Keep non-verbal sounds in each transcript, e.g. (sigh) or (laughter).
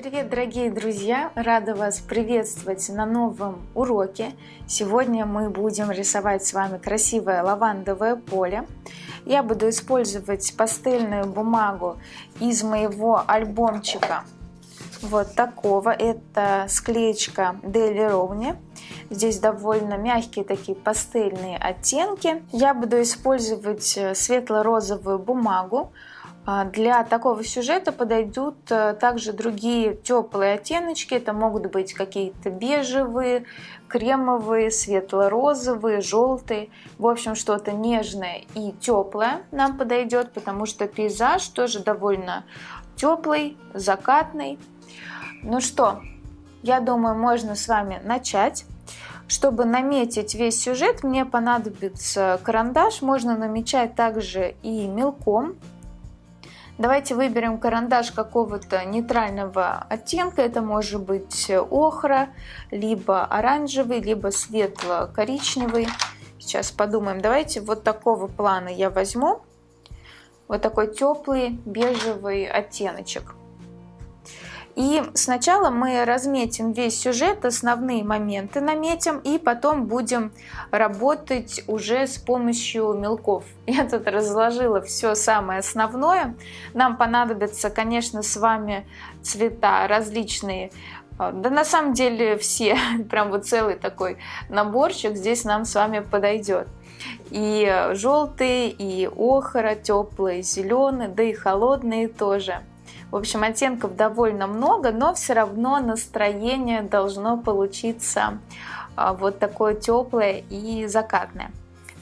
Привет, дорогие друзья! Рада вас приветствовать на новом уроке. Сегодня мы будем рисовать с вами красивое лавандовое поле. Я буду использовать пастельную бумагу из моего альбомчика вот такого. Это склеечка Дели Ровни. Здесь довольно мягкие такие пастельные оттенки. Я буду использовать э, светло-розовую бумагу. А, для такого сюжета подойдут э, также другие теплые оттеночки. Это могут быть какие-то бежевые, кремовые, светло-розовые, желтые. В общем, что-то нежное и теплое нам подойдет, потому что пейзаж тоже довольно теплый, закатный. Ну что, я думаю, можно с вами начать. Чтобы наметить весь сюжет, мне понадобится карандаш. Можно намечать также и мелком. Давайте выберем карандаш какого-то нейтрального оттенка. Это может быть охра, либо оранжевый, либо светло-коричневый. Сейчас подумаем. Давайте вот такого плана я возьму. Вот такой теплый бежевый оттеночек. И сначала мы разметим весь сюжет, основные моменты наметим, и потом будем работать уже с помощью мелков. (laughs) Я тут разложила все самое основное. Нам понадобятся, конечно, с вами цвета различные, а, да на самом деле все, (laughs) прям вот целый такой наборчик здесь нам с вами подойдет. И желтые, и охра, теплые, зеленые, да и холодные тоже. В общем, оттенков довольно много, но все равно настроение должно получиться а, вот такое теплое и закатное.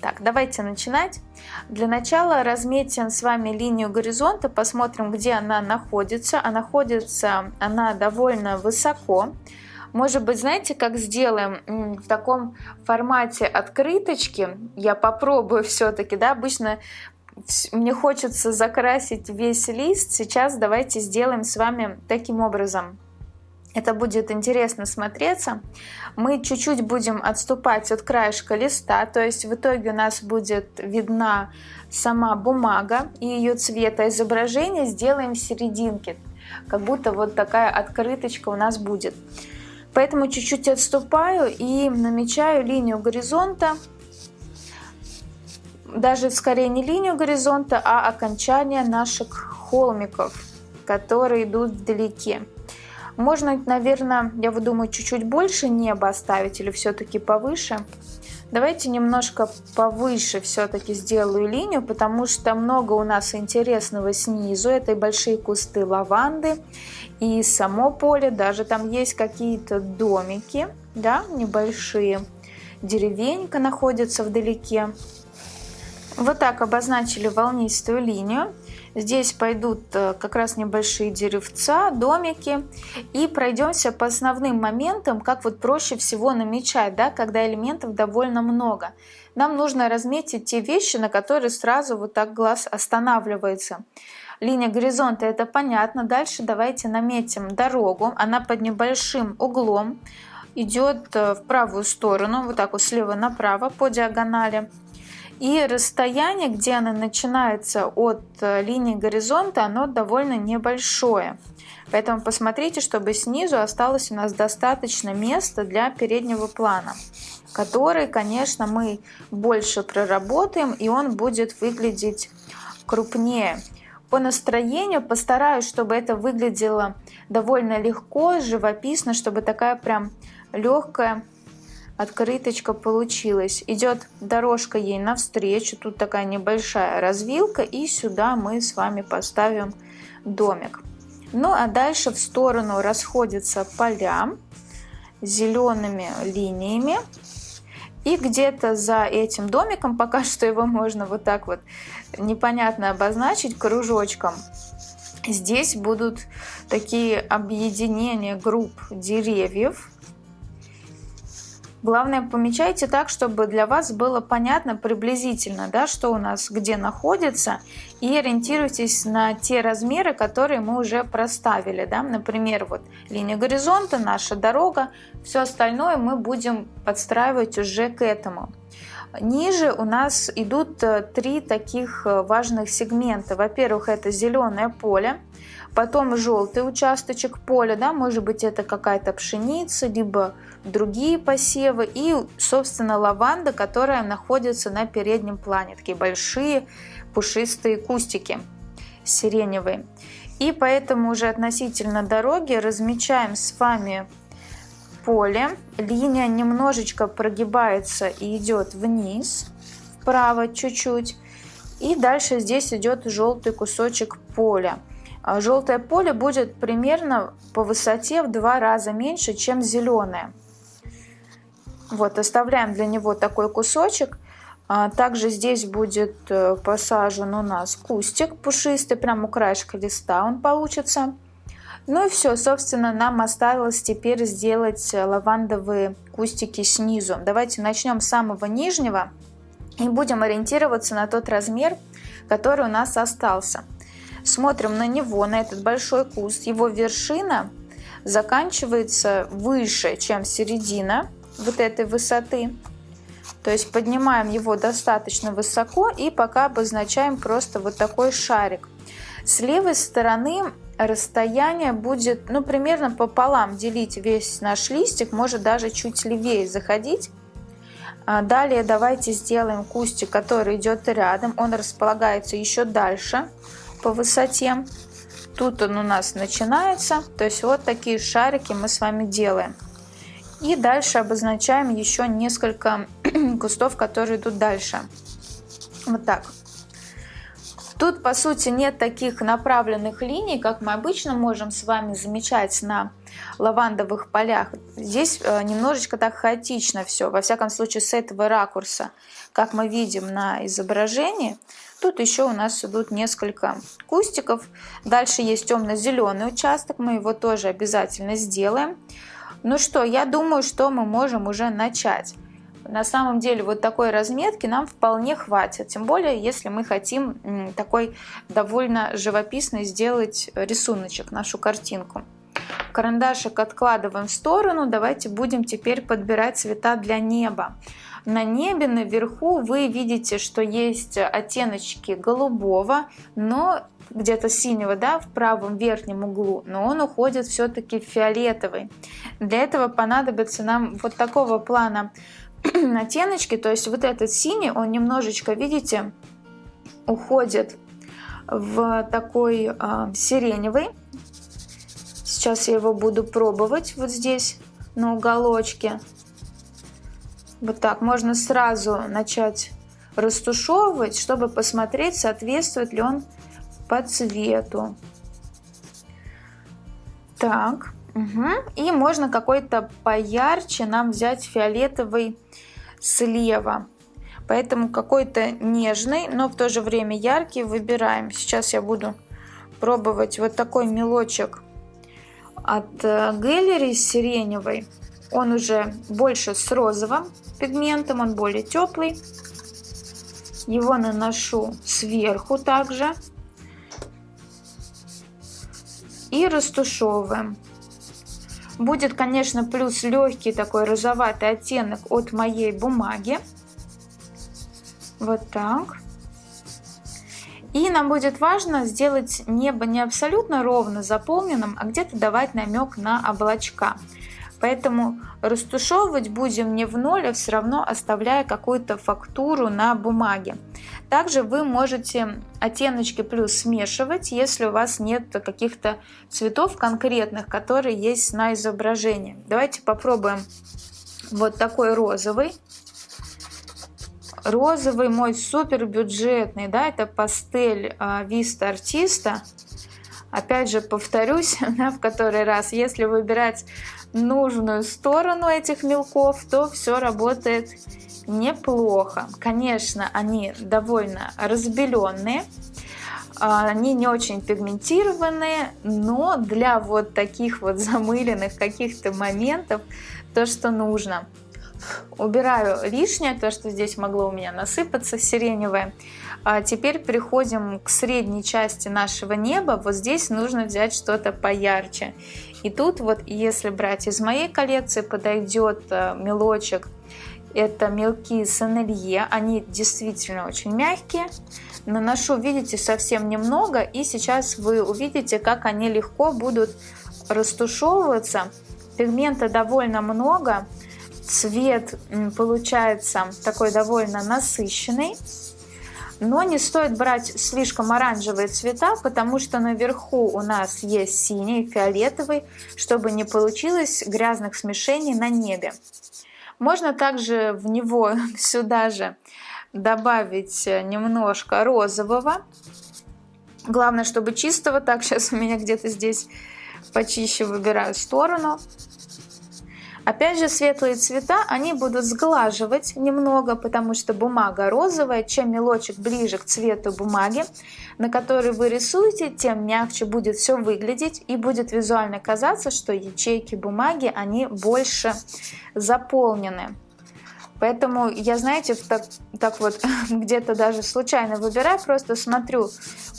Так, давайте начинать. Для начала разметим с вами линию горизонта, посмотрим, где она находится. А находится она довольно высоко. Может быть, знаете, как сделаем в таком формате открыточки? Я попробую все-таки, да, обычно мне хочется закрасить весь лист. Сейчас давайте сделаем с вами таким образом. Это будет интересно смотреться. Мы чуть-чуть будем отступать от краешка листа, то есть в итоге у нас будет видна сама бумага и ее цвета изображения сделаем в серединке, как будто вот такая открыточка у нас будет. Поэтому чуть-чуть отступаю и намечаю линию горизонта даже скорее не линию горизонта, а окончание наших холмиков, которые идут вдалеке. Можно, наверное, я думаю, чуть-чуть больше неба оставить или все-таки повыше. Давайте немножко повыше все-таки сделаю линию, потому что много у нас интересного снизу. Это и большие кусты лаванды, и само поле, даже там есть какие-то домики, да, небольшие. Деревенька находится вдалеке. Вот так обозначили волнистую линию. Здесь пойдут э, как раз небольшие деревца, домики. И пройдемся по основным моментам, как вот проще всего намечать, да, когда элементов довольно много. Нам нужно разметить те вещи, на которые сразу вот так глаз останавливается. Линия горизонта это понятно. Дальше давайте наметим дорогу. Она под небольшим углом идет э, в правую сторону, вот так вот слева направо по диагонали. И расстояние, где она начинается от э, линии горизонта, оно довольно небольшое. Поэтому посмотрите, чтобы снизу осталось у нас достаточно места для переднего плана, который, конечно, мы больше проработаем, и он будет выглядеть крупнее. По настроению постараюсь, чтобы это выглядело довольно легко, живописно, чтобы такая прям легкая открыточка получилась. Идет дорожка ей навстречу, тут такая небольшая развилка, и сюда мы с вами поставим домик. Ну а дальше в сторону расходятся поля зелеными линиями. И где-то за этим домиком, (laughs) пока что его можно вот так вот непонятно обозначить кружочком, здесь будут такие объединения групп деревьев, Главное, помечайте так, чтобы для вас было понятно приблизительно, да, что у нас где находится, и ориентируйтесь на те размеры, которые мы уже проставили. Да. Например, вот линия горизонта, наша дорога, все остальное мы будем подстраивать уже к этому. Ниже у нас идут э, три таких э, важных сегмента. Во-первых, это зеленое поле, потом желтый участочек поля, да, может быть это какая-то пшеница, либо другие посевы и, собственно, лаванда, которая находится на переднем плане, такие большие пушистые кустики сиреневые. И поэтому уже относительно дороги размечаем с вами поле. Линия немножечко прогибается и идет вниз, вправо чуть-чуть. И дальше здесь идет желтый кусочек поля. А желтое поле будет примерно по высоте в два раза меньше, чем зеленое. Вот, оставляем для него такой кусочек. А также здесь будет э, посажен у нас кустик пушистый, прямо у краешка листа он получится. Ну и все, собственно, нам осталось теперь сделать лавандовые кустики снизу. Давайте начнем с самого нижнего и будем ориентироваться на тот размер, который у нас остался. Смотрим на него, на этот большой куст. Его вершина заканчивается выше, чем середина вот этой высоты. То есть поднимаем его достаточно высоко и пока обозначаем просто вот такой шарик. С левой стороны расстояние будет ну примерно пополам делить весь наш листик, может даже чуть левее заходить. А далее давайте сделаем кустик, который идет рядом. Он располагается еще дальше по высоте. Тут он у нас начинается. То есть вот такие шарики мы с вами делаем. И дальше обозначаем еще несколько (clears throat) кустов, которые идут дальше. Вот так. Тут, по сути, нет таких направленных линий, как мы обычно можем с вами замечать на лавандовых полях. Здесь э, немножечко так хаотично все, во всяком случае с этого ракурса, как мы видим на изображении. Тут еще у нас идут несколько кустиков. Дальше есть темно-зеленый участок, мы его тоже обязательно сделаем. Ну что, я думаю, что мы можем уже начать. На самом деле вот такой разметки нам вполне хватит, тем более если мы хотим такой довольно живописный сделать рисуночек, нашу картинку. Карандашик откладываем в сторону, давайте будем теперь подбирать цвета для неба. На небе наверху вы видите, что есть оттеночки голубого, но где-то синего, да, в правом верхнем углу, но он уходит все-таки фиолетовый. Для этого понадобится нам вот такого плана (clears throat) оттеночки, то есть вот этот синий, он немножечко, видите, уходит в такой э, сиреневый. Сейчас я его буду пробовать вот здесь на уголочке. Вот так, можно сразу начать растушевывать, чтобы посмотреть, соответствует ли он по цвету. Так, угу. и можно какой-то поярче нам взять фиолетовый слева. Поэтому какой-то нежный, но в то же время яркий выбираем. Сейчас я буду пробовать вот такой мелочек от Gallery сиреневый. Он уже больше с розовым пигментом, он более теплый. Его наношу сверху также. И растушевываем. Будет, конечно, плюс легкий такой розоватый оттенок от моей бумаги. Вот так. И нам будет важно сделать небо не абсолютно ровно заполненным, а где-то давать намек на облачка. Поэтому растушевывать будем не в ноль, а все равно оставляя какую-то фактуру на бумаге. Также вы можете оттеночки плюс смешивать, если у вас нет каких-то цветов конкретных, которые есть на изображении. Давайте попробуем вот такой розовый. Розовый мой супер бюджетный, да, это пастель Виста Артиста. Опять же, повторюсь (laughs) да, в который раз, если выбирать нужную сторону этих мелков, то все работает неплохо. Конечно, они довольно разбеленные, а, они не очень пигментированные, но для вот таких вот (laughs) замыленных каких-то моментов то, что нужно. Убираю лишнее, то, что здесь могло у меня насыпаться сиреневое. А теперь переходим к средней части нашего неба. Вот здесь нужно взять что-то поярче. И тут вот, если брать из моей коллекции, подойдет э, мелочек Это мелки Сенелье, они действительно очень мягкие. Наношу, видите, совсем немного, и сейчас вы увидите, как они легко будут растушевываться. Пигмента довольно много, цвет получается такой довольно насыщенный. Но не стоит брать слишком оранжевые цвета, потому что наверху у нас есть синий, фиолетовый, чтобы не получилось грязных смешений на небе. Можно также в него (laughs) сюда же добавить немножко розового. Главное, чтобы чистого. Так, (laughs) сейчас у меня где-то здесь почище выбираю сторону. Опять же, светлые цвета, они будут сглаживать немного, потому что бумага розовая. Чем мелочек ближе к цвету бумаги, на которой вы рисуете, тем мягче будет все выглядеть и будет визуально казаться, что ячейки бумаги, они больше заполнены. Поэтому я, знаете, так, так вот (laughs) где-то даже случайно выбираю, просто смотрю,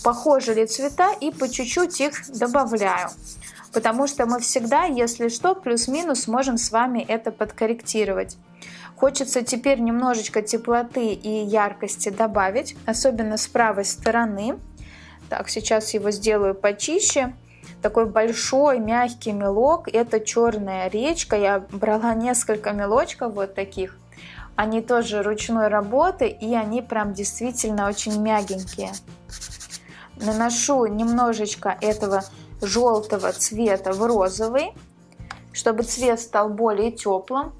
похожи ли цвета и по чуть-чуть их добавляю потому что мы всегда, если что, плюс-минус можем с вами это подкорректировать. Хочется теперь немножечко теплоты и яркости добавить, особенно с правой стороны. Так, сейчас его сделаю почище. Такой большой мягкий мелок, это черная речка. Я брала несколько мелочков вот таких. Они тоже ручной работы и они прям действительно очень мягенькие. Наношу немножечко этого желтого цвета в розовый, чтобы цвет стал более теплым.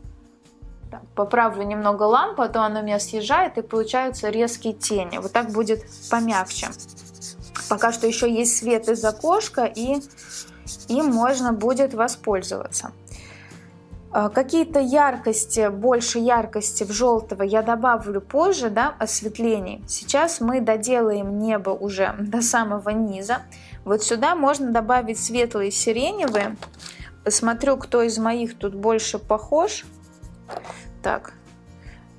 Поправлю немного лампу, а то она у меня съезжает и получаются резкие тени. Вот так будет помягче. Пока что еще есть свет из окошка и им можно будет воспользоваться. А, какие-то яркости, больше яркости в желтого я добавлю позже, да, осветлений. Сейчас мы доделаем небо уже (laughs) до самого низа. Вот сюда можно добавить светлые сиреневые. Посмотрю, кто из моих тут больше похож. Так,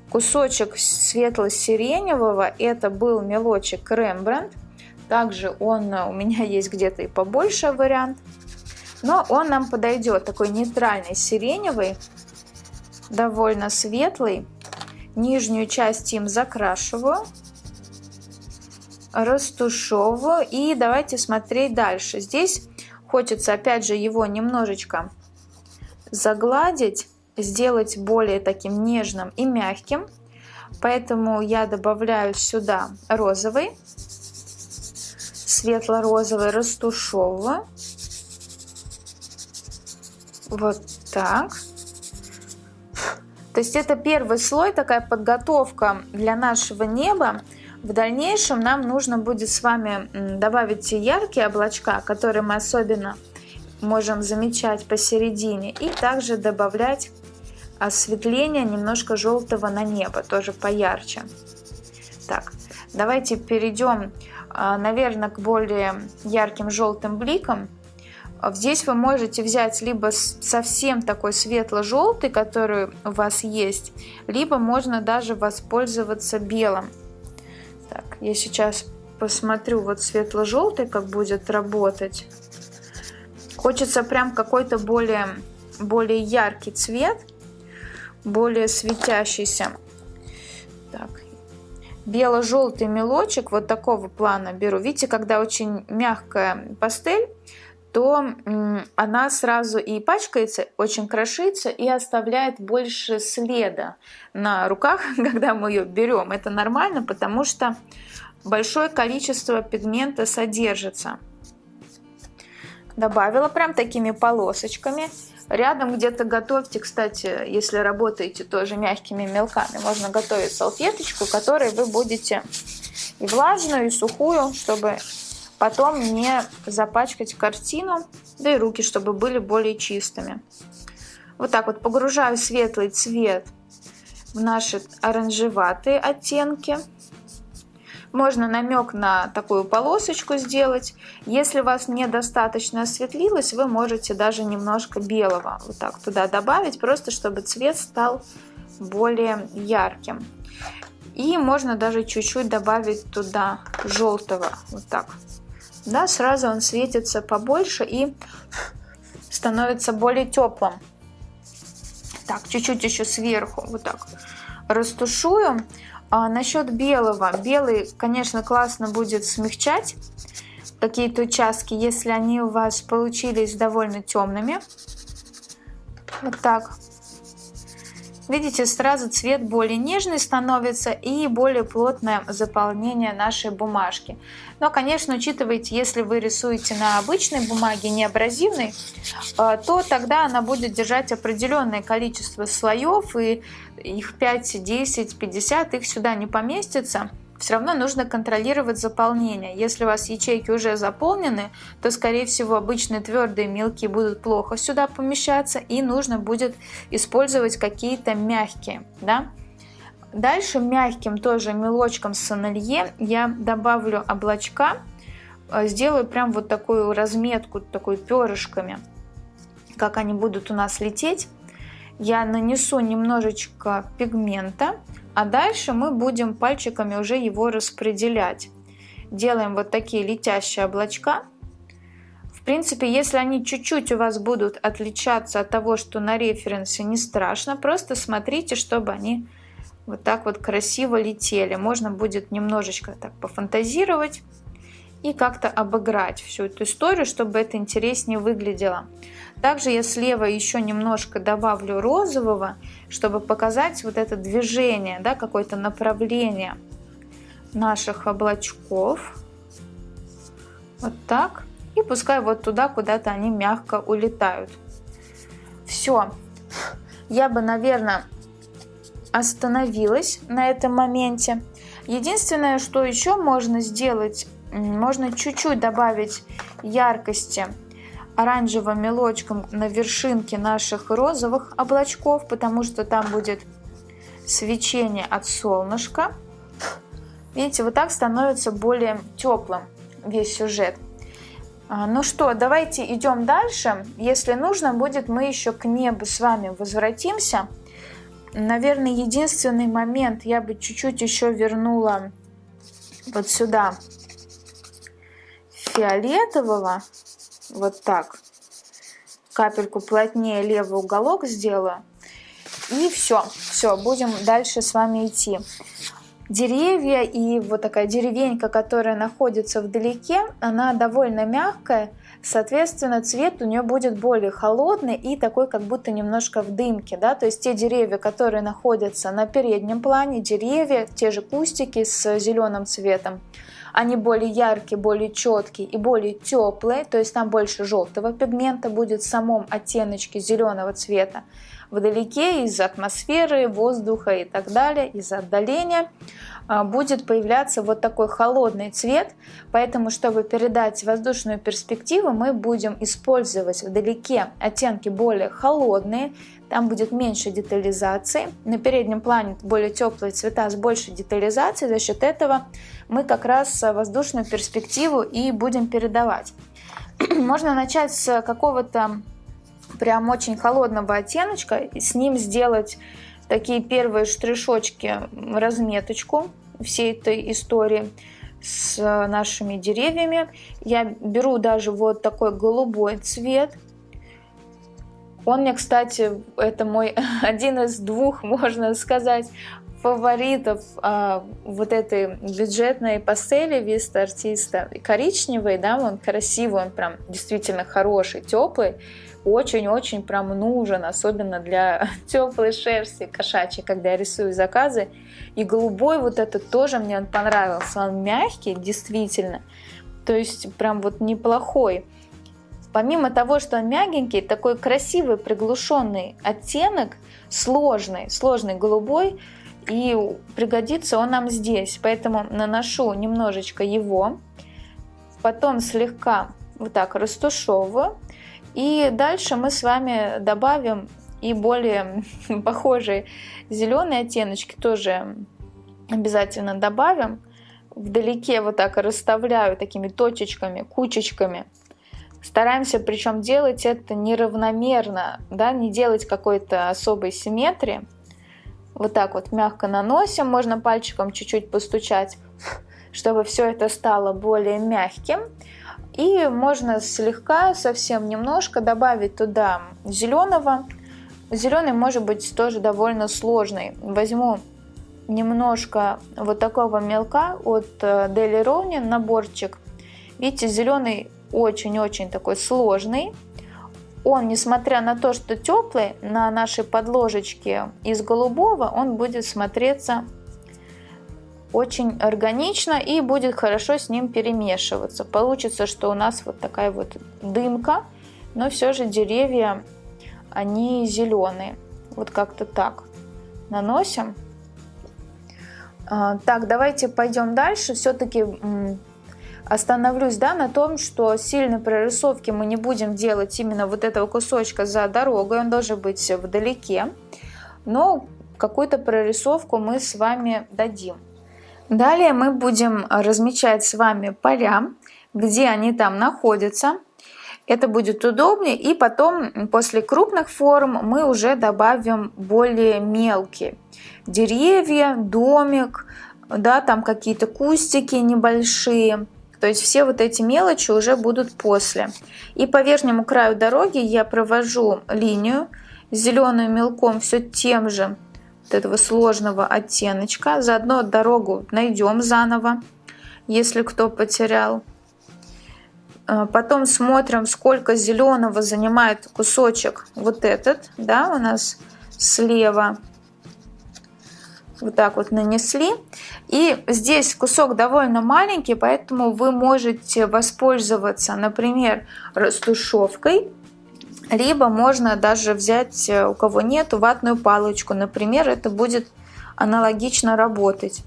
кусочек светло-сиреневого, это был мелочек Рембрандт. Также он у меня (laughs) есть где-то и побольше вариант. Но он нам подойдет, такой нейтральный сиреневый, довольно светлый. Нижнюю часть им закрашиваю растушевываю и давайте смотреть дальше. Здесь хочется опять же его немножечко загладить, сделать более таким нежным и мягким. Поэтому я добавляю сюда розовый, светло-розовый, растушевываю. Вот так. То есть это первый слой, такая подготовка для нашего неба. В дальнейшем нам нужно будет с вами добавить те яркие облачка, которые мы особенно можем замечать посередине, и также добавлять осветление немножко желтого на небо, тоже поярче. Так, давайте перейдем, а, наверное, к более ярким желтым бликам. Здесь вы можете взять либо совсем такой светло-желтый, который у вас есть, либо можно даже воспользоваться белым. Так, я сейчас посмотрю вот светло-желтый, как будет работать. Хочется прям какой-то более, более яркий цвет, более светящийся. Так, бело-желтый мелочек вот такого плана беру. Видите, когда очень мягкая пастель, то она сразу и пачкается, очень крошится и оставляет больше следа на руках, (laughs) когда мы ее берем. Это нормально, потому что большое количество пигмента содержится. Добавила прям такими полосочками. Рядом где-то готовьте, кстати, если работаете тоже мягкими мелками, можно готовить салфеточку, которой вы будете и влажную, и сухую, чтобы Потом не запачкать картину, да и руки, чтобы были более чистыми. Вот так вот погружаю светлый цвет в наши оранжеватые оттенки. Можно намек на такую полосочку сделать. Если у вас недостаточно осветлилось, вы можете даже немножко белого вот так туда добавить, просто чтобы цвет стал более ярким. И можно даже чуть-чуть добавить туда желтого, вот так да, сразу он светится побольше и становится более теплым. Так, чуть-чуть еще сверху, вот так растушую. А насчет белого. Белый, конечно, классно будет смягчать какие-то участки, если они у вас получились довольно темными. Вот так. Видите, сразу цвет более нежный становится и более плотное заполнение нашей бумажки. Но, конечно, учитывайте, если вы рисуете на обычной бумаге, не абразивной, э, то тогда она будет держать определенное количество слоев, и их 5, 10, 50, их сюда не поместится все равно нужно контролировать заполнение. Если у вас ячейки уже заполнены, то, скорее всего, обычные твердые мелкие будут плохо сюда помещаться, и нужно будет использовать какие-то мягкие. Да? Дальше мягким тоже мелочком с я добавлю облачка, э, сделаю прям вот такую разметку, такой перышками, как они будут у нас лететь. Я нанесу немножечко пигмента, а дальше мы будем пальчиками уже его распределять. Делаем вот такие летящие облачка. В принципе, если они чуть-чуть у вас будут отличаться от того, что на референсе, не страшно. Просто смотрите, чтобы они вот так вот красиво летели. Можно будет немножечко так пофантазировать и как-то обыграть всю эту историю, чтобы это интереснее выглядело. Также я слева еще немножко добавлю розового, чтобы показать вот это движение, да, какое-то направление наших облачков. Вот так. И пускай вот туда куда-то они мягко улетают. Все. Я бы, наверное, остановилась на этом моменте. Единственное, что еще можно сделать, можно чуть-чуть добавить яркости оранжевым мелочком на вершинке наших розовых облачков, потому что там будет свечение от солнышка. Видите, вот так становится более теплым весь сюжет. А, ну что, давайте идем дальше. Если нужно будет, мы еще к небу с вами возвратимся. Наверное, единственный момент я бы чуть-чуть еще вернула вот сюда фиолетового вот так. Капельку плотнее левый уголок сделаю. И все, все, будем дальше с вами идти. Деревья и вот такая деревенька, которая находится вдалеке, она довольно мягкая, соответственно, цвет у нее будет более холодный и такой, как будто немножко в дымке, да, то есть те деревья, которые находятся на переднем плане, деревья, те же кустики с зеленым цветом, они более яркие, более четкие и более теплые, то есть там больше желтого пигмента будет в самом оттеночке зеленого цвета. Вдалеке из атмосферы, воздуха и так далее, из отдаления а, будет появляться вот такой холодный цвет, поэтому, чтобы передать воздушную перспективу, мы будем использовать вдалеке оттенки более холодные, там будет меньше детализации. На переднем плане более теплые цвета с большей детализацией. За счет этого мы как раз воздушную перспективу и будем передавать. (clears throat) Можно начать с какого-то прям очень холодного оттеночка, с ним сделать такие первые штришочки, разметочку всей этой истории с нашими деревьями. Я беру даже вот такой голубой цвет – он мне, кстати, это мой (laughs) один из двух, можно сказать, фаворитов а, вот этой бюджетной пастели Виста артиста. Коричневый, да, он красивый, он прям действительно хороший, теплый. Очень-очень прям нужен, особенно для (laughs) теплой шерсти кошачьей, когда я рисую заказы. И голубой вот этот тоже мне он понравился. Он мягкий, действительно. То есть прям вот неплохой. Помимо того, что он мягенький, такой красивый приглушенный оттенок, сложный, сложный голубой, и пригодится он нам здесь. Поэтому наношу немножечко его, потом слегка вот так растушевываю. И дальше мы с вами добавим и более (laughs) похожие зеленые оттеночки тоже обязательно добавим. Вдалеке вот так расставляю такими точечками, кучечками Стараемся причем делать это неравномерно, да, не делать какой-то особой симметрии. Вот так вот мягко наносим, можно пальчиком чуть-чуть постучать, чтобы все это стало более мягким. И можно слегка, совсем немножко добавить туда зеленого. Зеленый может быть тоже довольно сложный. Возьму немножко вот такого мелка от Deli Ronin наборчик. Видите, зеленый очень-очень такой сложный. Он, несмотря на то, что теплый, на нашей подложечке из голубого, он будет смотреться очень органично и будет хорошо с ним перемешиваться. Получится, что у нас вот такая вот дымка, но все же деревья, они зеленые. Вот как-то так наносим. А, так, давайте пойдем дальше. Все-таки остановлюсь да, на том, что сильной прорисовки мы не будем делать именно вот этого кусочка за дорогой. Он должен быть вдалеке. Но какую-то прорисовку мы с вами дадим. Далее мы будем размечать с вами поля, где они там находятся. Это будет удобнее. И потом после крупных форм мы уже добавим более мелкие. Деревья, домик, да, там какие-то кустики небольшие. То есть все вот эти мелочи уже будут после. И по верхнему краю дороги я провожу линию зеленым мелком все тем же вот этого сложного оттеночка. Заодно дорогу найдем заново, если кто потерял. А, потом смотрим, сколько зеленого занимает кусочек вот этот, да, у нас слева. Вот так вот нанесли. И здесь кусок довольно маленький, поэтому вы можете воспользоваться, например, растушевкой либо можно даже взять, э, у кого нет, ватную палочку. Например, это будет аналогично работать.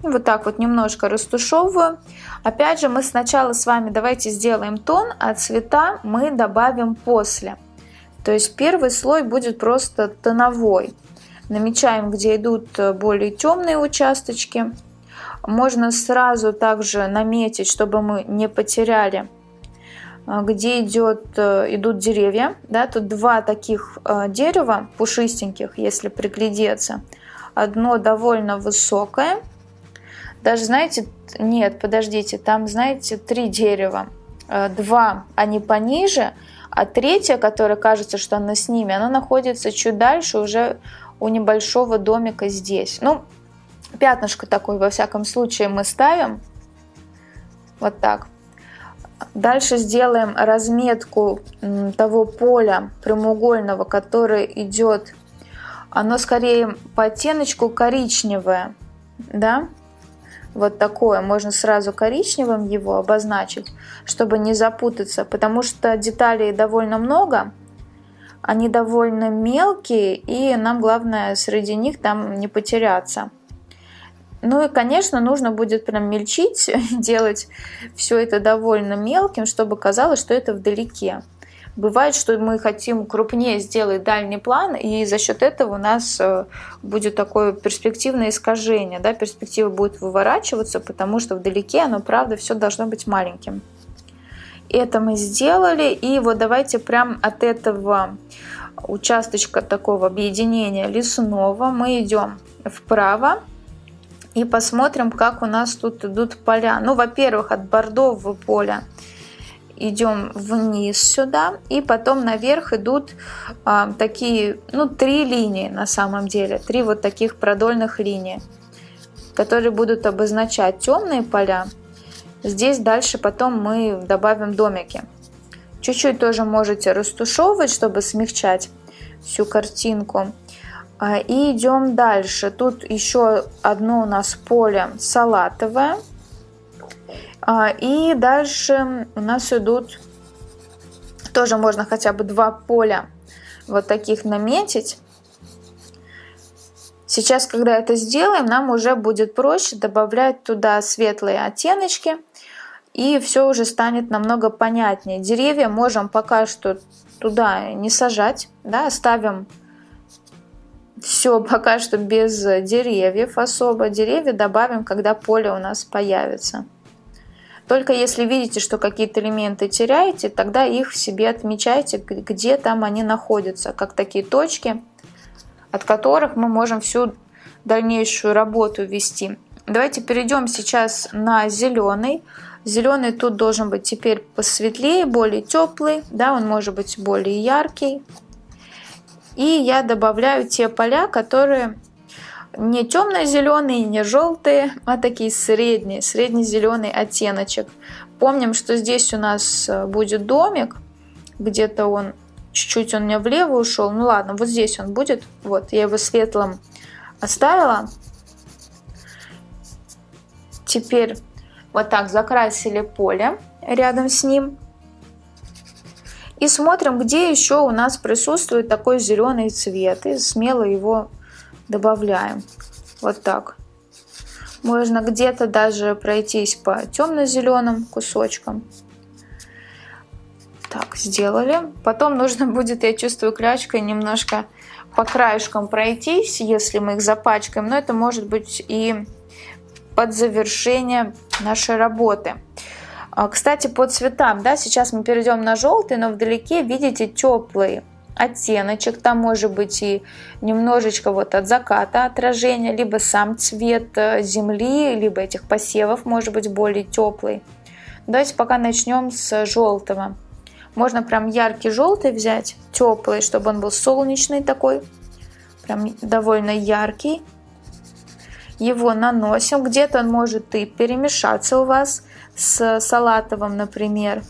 Вот так вот немножко растушевываю. Опять же, мы сначала с вами давайте сделаем тон, а цвета мы добавим после. То есть первый слой будет просто тоновой. Намечаем, где идут э, более темные участочки. Можно сразу также наметить, чтобы мы не потеряли а, где идет, э, идут деревья. Да, тут два таких э, дерева пушистеньких, если приглядеться. Одно довольно высокое. Даже, знаете, нет, подождите, там, знаете, три дерева. Э, два, они пониже, а третье, которое кажется, что оно с ними, оно находится чуть дальше, уже у небольшого домика здесь. Ну, пятнышко такое, во всяком случае, мы ставим. Вот так. Дальше сделаем разметку того поля прямоугольного, которое идет, оно скорее по оттеночку коричневое, да, вот такое, можно сразу коричневым его обозначить, чтобы не запутаться, потому что деталей довольно много, они довольно мелкие, и нам главное среди них там не потеряться. Ну и, конечно, нужно будет прям мельчить, (laughs) делать все это довольно мелким, чтобы казалось, что это вдалеке. Бывает, что мы хотим крупнее сделать дальний план, и за счет этого у нас э, будет такое перспективное искажение. Да? Перспектива будет выворачиваться, потому что вдалеке оно, правда, все должно быть маленьким. Это мы сделали, и вот давайте прям от этого участочка такого объединения лесного мы идем вправо и посмотрим, как у нас тут идут поля. Ну, во-первых, от бордового поля идем вниз сюда, и потом наверх идут а, такие, ну, три линии на самом деле, три вот таких продольных линии, которые будут обозначать темные поля. Здесь дальше потом мы добавим домики. Чуть-чуть тоже можете растушевывать, чтобы смягчать всю картинку. А, и идем дальше. Тут еще одно у нас поле салатовое. А, и дальше у нас идут, тоже можно хотя бы два поля вот таких наметить. Сейчас, когда это сделаем, нам уже будет проще добавлять туда светлые оттеночки. И все уже станет намного понятнее. Деревья можем пока что туда не сажать. Да, оставим все (laughs) пока что без деревьев особо. Деревья добавим, когда поле у нас появится. Только если видите, что какие-то элементы теряете, тогда их себе отмечайте, где там они находятся, как такие точки, от которых мы можем всю дальнейшую работу вести. Давайте перейдем сейчас на зеленый. Зеленый тут должен быть теперь посветлее, более теплый, да, он может быть более яркий. И я добавляю те поля, которые не темно-зеленые, не желтые, а такие средние, средне-зеленый оттеночек. Помним, что здесь у нас э, будет домик, где-то он, чуть-чуть он меня влево ушел. Ну ладно, вот здесь он будет. Вот, я его светлым оставила. Теперь вот так закрасили поле рядом с ним. И смотрим, где еще у нас присутствует такой зеленый цвет. И смело его добавляем. Вот так. Можно где-то даже пройтись по темно-зеленым кусочкам. Так, сделали. Потом нужно будет, я чувствую, клячкой немножко по краешкам пройтись, если мы их запачкаем. Но это может быть и под завершение нашей работы. А, кстати, по цветам, да, сейчас мы перейдем на желтый, но вдалеке видите теплый оттеночек, там может быть и немножечко вот от заката отражения, либо сам цвет э, земли, либо этих посевов может быть более теплый. Давайте пока начнем с желтого. Можно прям яркий желтый взять, теплый, чтобы он был солнечный такой, прям довольно яркий. Его наносим, где-то он может и перемешаться у вас с салатовым, например.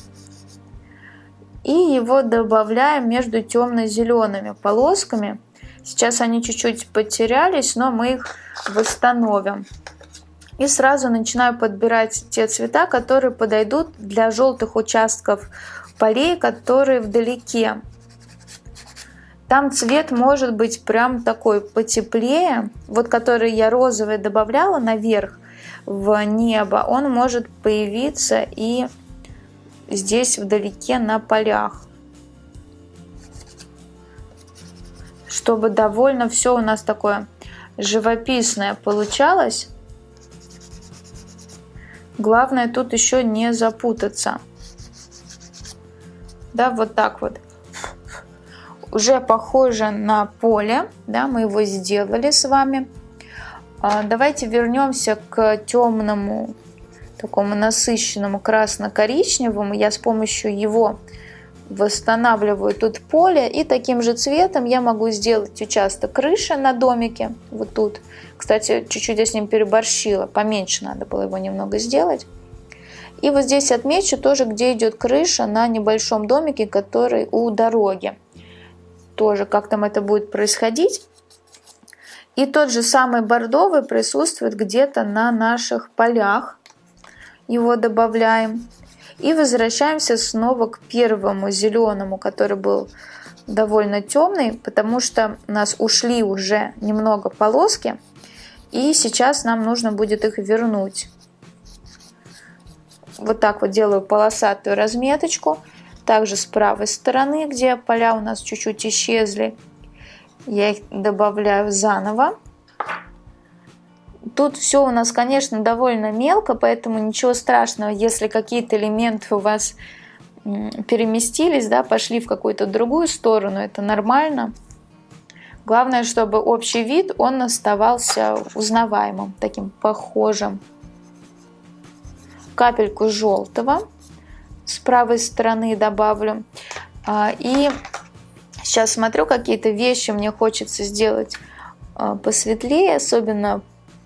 И его добавляем между темно-зелеными полосками. Сейчас они чуть-чуть потерялись, но мы их восстановим. И сразу начинаю подбирать те цвета, которые подойдут для желтых участков полей, которые вдалеке. Там цвет может быть прям такой потеплее. Вот который я розовый добавляла наверх в небо, он может появиться и здесь вдалеке на полях. Чтобы довольно все у нас такое живописное получалось. Главное тут еще не запутаться да, вот так вот. Уже похоже на поле, да, мы его сделали с вами. А, давайте вернемся к темному, такому насыщенному красно-коричневому. Я с помощью его восстанавливаю тут поле. И таким же цветом я могу сделать участок крыши на домике. Вот тут. Кстати, чуть-чуть я с ним переборщила. Поменьше надо было его немного сделать. И вот здесь отмечу тоже, где идет крыша на небольшом домике, который у дороги. Тоже как там это будет происходить. И тот же самый бордовый присутствует где-то на наших полях. Его добавляем. И возвращаемся снова к первому зеленому, который был довольно темный, потому что у нас ушли уже немного полоски. И сейчас нам нужно будет их вернуть вот так вот делаю полосатую разметочку. Также с правой стороны, где поля у нас чуть-чуть исчезли, я их добавляю заново. Тут все у нас, конечно, довольно мелко, поэтому ничего страшного, если какие-то элементы у вас переместились, да, пошли в какую-то другую сторону, это нормально. Главное, чтобы общий вид, он оставался узнаваемым, таким похожим капельку желтого с правой стороны добавлю. А, и сейчас смотрю, какие-то вещи мне хочется сделать а, посветлее, особенно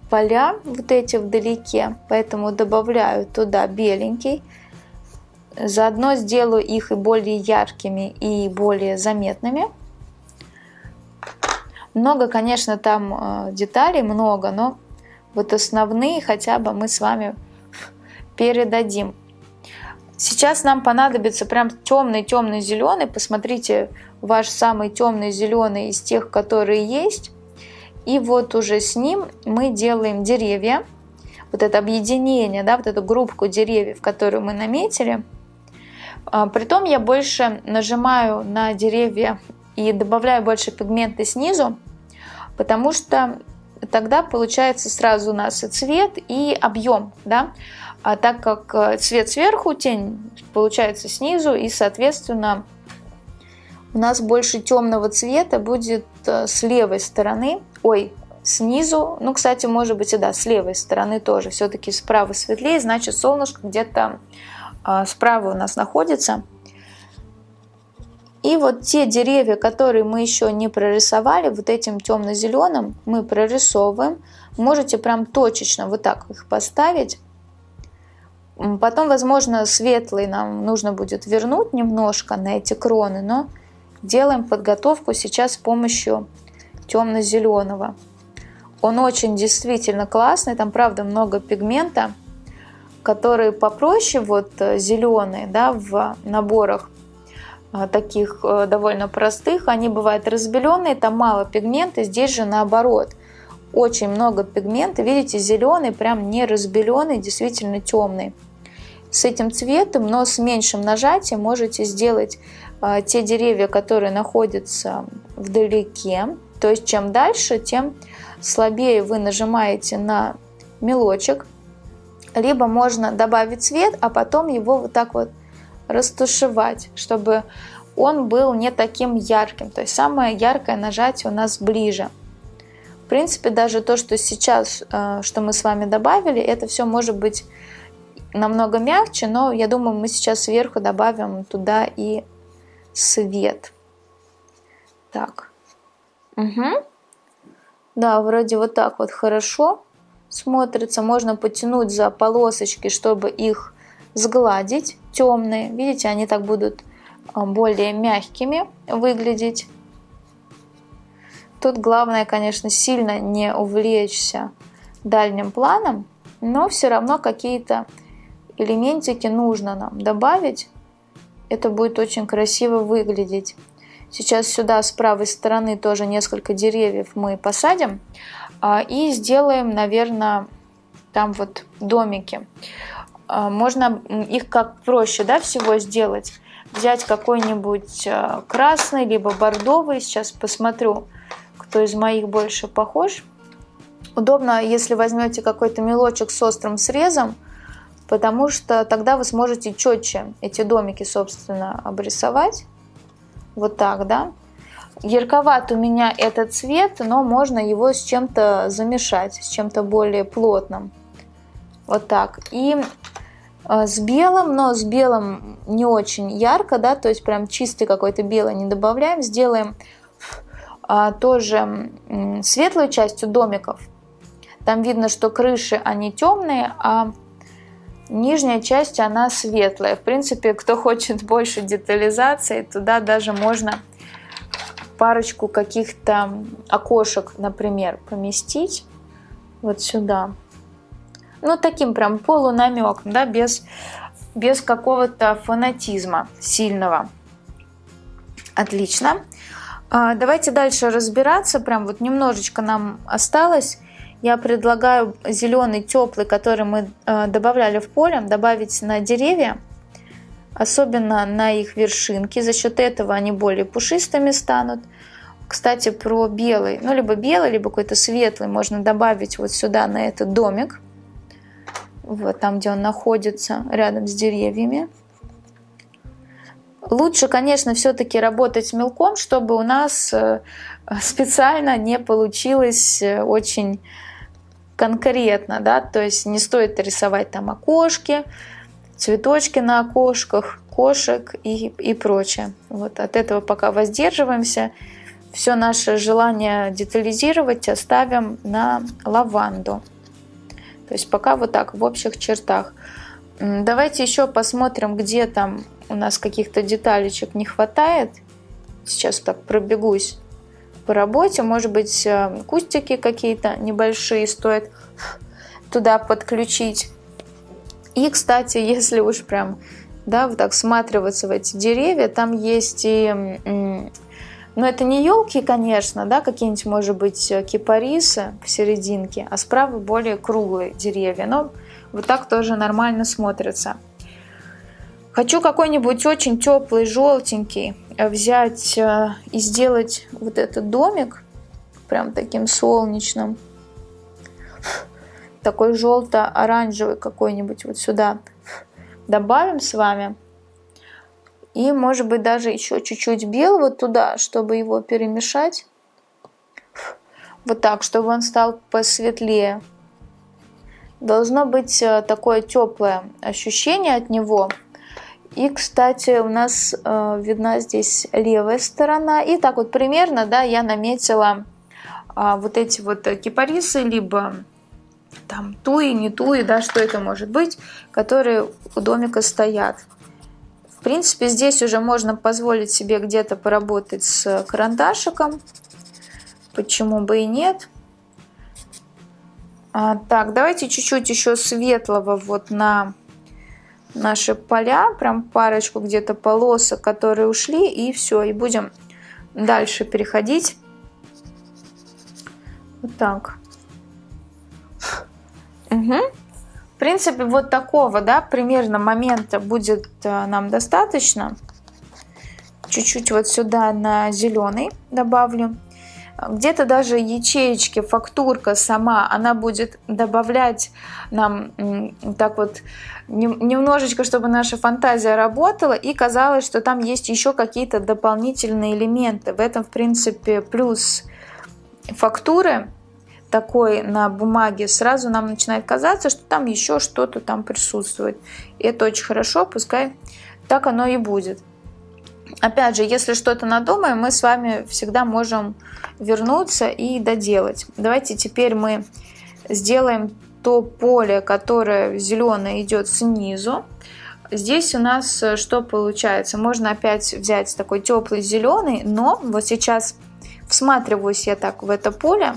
поля вот эти вдалеке, поэтому добавляю туда беленький. Заодно сделаю их и более яркими, и более заметными. Много, конечно, там а, деталей, много, но вот основные хотя бы мы с вами передадим. Сейчас нам понадобится прям темный-темный зеленый. Посмотрите, ваш самый темный зеленый из тех, которые есть. И вот уже с ним мы делаем деревья. Вот это объединение, да, вот эту группку деревьев, которую мы наметили. А, притом я больше нажимаю на деревья и добавляю больше пигмента снизу, потому что тогда получается сразу у нас и цвет, и объем. Да? А так как э, цвет сверху, тень получается снизу, и, соответственно, у нас больше темного цвета будет э, с левой стороны, ой, снизу, ну, кстати, может быть и да, с левой стороны тоже, все-таки справа светлее, значит солнышко где-то а, справа у нас находится. И вот те деревья, которые мы еще не прорисовали, вот этим темно-зеленым мы прорисовываем. Можете прям точечно вот так их поставить. Потом, возможно, светлый нам нужно будет вернуть немножко на эти кроны, но делаем подготовку сейчас с помощью темно-зеленого. Он очень действительно классный, там правда много пигмента, которые попроще, вот э, зеленые, да, в наборах э, таких э, довольно простых, они бывают разбеленные, там мало пигмента, здесь же наоборот, очень много пигмента, видите, зеленый, прям не разбеленный, действительно темный. С этим цветом, но с меньшим нажатием можете сделать те деревья, которые находятся вдалеке, то есть чем дальше, тем слабее вы нажимаете на мелочек, либо можно добавить цвет, а потом его вот так вот растушевать, чтобы он был не таким ярким. То есть самое яркое нажатие у нас ближе. Принципе, даже то, что сейчас, э, что мы с вами добавили, это все может быть намного мягче, но я думаю, мы сейчас сверху добавим туда и свет. Так. Угу. Да, вроде вот так вот хорошо смотрится. Можно потянуть за полосочки, чтобы их сгладить. Темные. Видите, они так будут а, более мягкими выглядеть. Тут главное, конечно, сильно не увлечься дальним планом, но все равно какие-то элементики нужно нам добавить. Это будет очень красиво выглядеть. Сейчас сюда с правой стороны тоже несколько деревьев мы посадим а, и сделаем, наверное, там вот домики. А, можно их как проще да, всего сделать. Взять какой-нибудь а, красный, либо бордовый. Сейчас посмотрю, кто из моих больше похож. Удобно, если возьмете какой-то мелочек с острым срезом, потому что тогда вы сможете четче эти домики, собственно, обрисовать. Вот так, да. Ярковат у меня этот цвет, но можно его с чем-то замешать, с чем-то более плотным. Вот так. И э, с белым, но с белым не очень ярко, да, то есть прям чистый какой-то белый не добавляем. Сделаем тоже светлую частью домиков. Там видно, что крыши, они темные, а Нижняя часть, она светлая. В принципе, кто хочет (laughs) больше детализации, туда даже можно парочку каких-то окошек, например, поместить вот сюда. Ну, таким прям полунамеком, да, без, без какого-то фанатизма сильного. Отлично. А, давайте дальше разбираться. Прям вот немножечко нам осталось я предлагаю зеленый теплый, который мы э, добавляли в поле, добавить на деревья, особенно на их вершинки. За счет этого они более пушистыми станут. Кстати, про белый, ну либо белый, либо какой-то светлый можно добавить вот сюда на этот домик. Вот там, где он находится, рядом с деревьями. Лучше, конечно, все-таки работать мелком, чтобы у нас э, специально не получилось э, очень конкретно, да, то есть не стоит рисовать там окошки, цветочки на окошках, кошек и, и прочее. Вот от этого пока воздерживаемся. Все наше желание детализировать оставим на лаванду. То есть пока вот так в общих чертах. Давайте еще посмотрим, где там у нас каких-то деталечек не хватает. Сейчас так пробегусь по работе. Может быть, э, кустики какие-то небольшие стоит туда подключить. И, кстати, если уж прям, да, вот так всматриваться в эти деревья, там есть и, ну, это не елки, конечно, да, какие-нибудь, может быть, кипарисы в серединке, а справа более круглые деревья, но вот так тоже нормально смотрится. Хочу какой-нибудь очень теплый, желтенький э, взять э, и сделать вот этот домик прям таким солнечным. Такой желто-оранжевый какой-нибудь вот сюда добавим с вами. И может быть даже еще чуть-чуть белого туда, чтобы его перемешать. Вот так, чтобы он стал посветлее. Должно быть э, такое теплое ощущение от него – И, кстати, у нас э, видна здесь левая сторона. И так вот примерно, да, я наметила э, вот эти вот кипарисы, либо там туи, не туи, да, что это может быть, которые у домика стоят. В принципе, здесь уже можно позволить себе где-то поработать с карандашиком. Почему бы и нет. А, так, давайте чуть-чуть еще светлого вот на наши поля, прям парочку где-то полосок, которые ушли, и все, и будем дальше переходить. Вот так. Угу. В принципе, вот такого, да, примерно момента будет э, нам достаточно. Чуть-чуть вот сюда на зеленый добавлю. Где-то даже ячеечки, фактурка сама, она будет добавлять нам так вот немножечко, чтобы наша фантазия работала, и казалось, что там есть еще какие-то дополнительные элементы. В этом, в принципе, плюс фактуры такой на бумаге, сразу нам начинает казаться, что там еще что-то там присутствует. И это очень хорошо, пускай так оно и будет. Опять же, если что-то надумаем, мы с вами всегда можем вернуться и доделать. Давайте теперь мы сделаем то поле, которое зеленое идет снизу. Здесь у нас э, что получается? Можно опять взять такой теплый зеленый, но вот сейчас всматриваюсь я так в это поле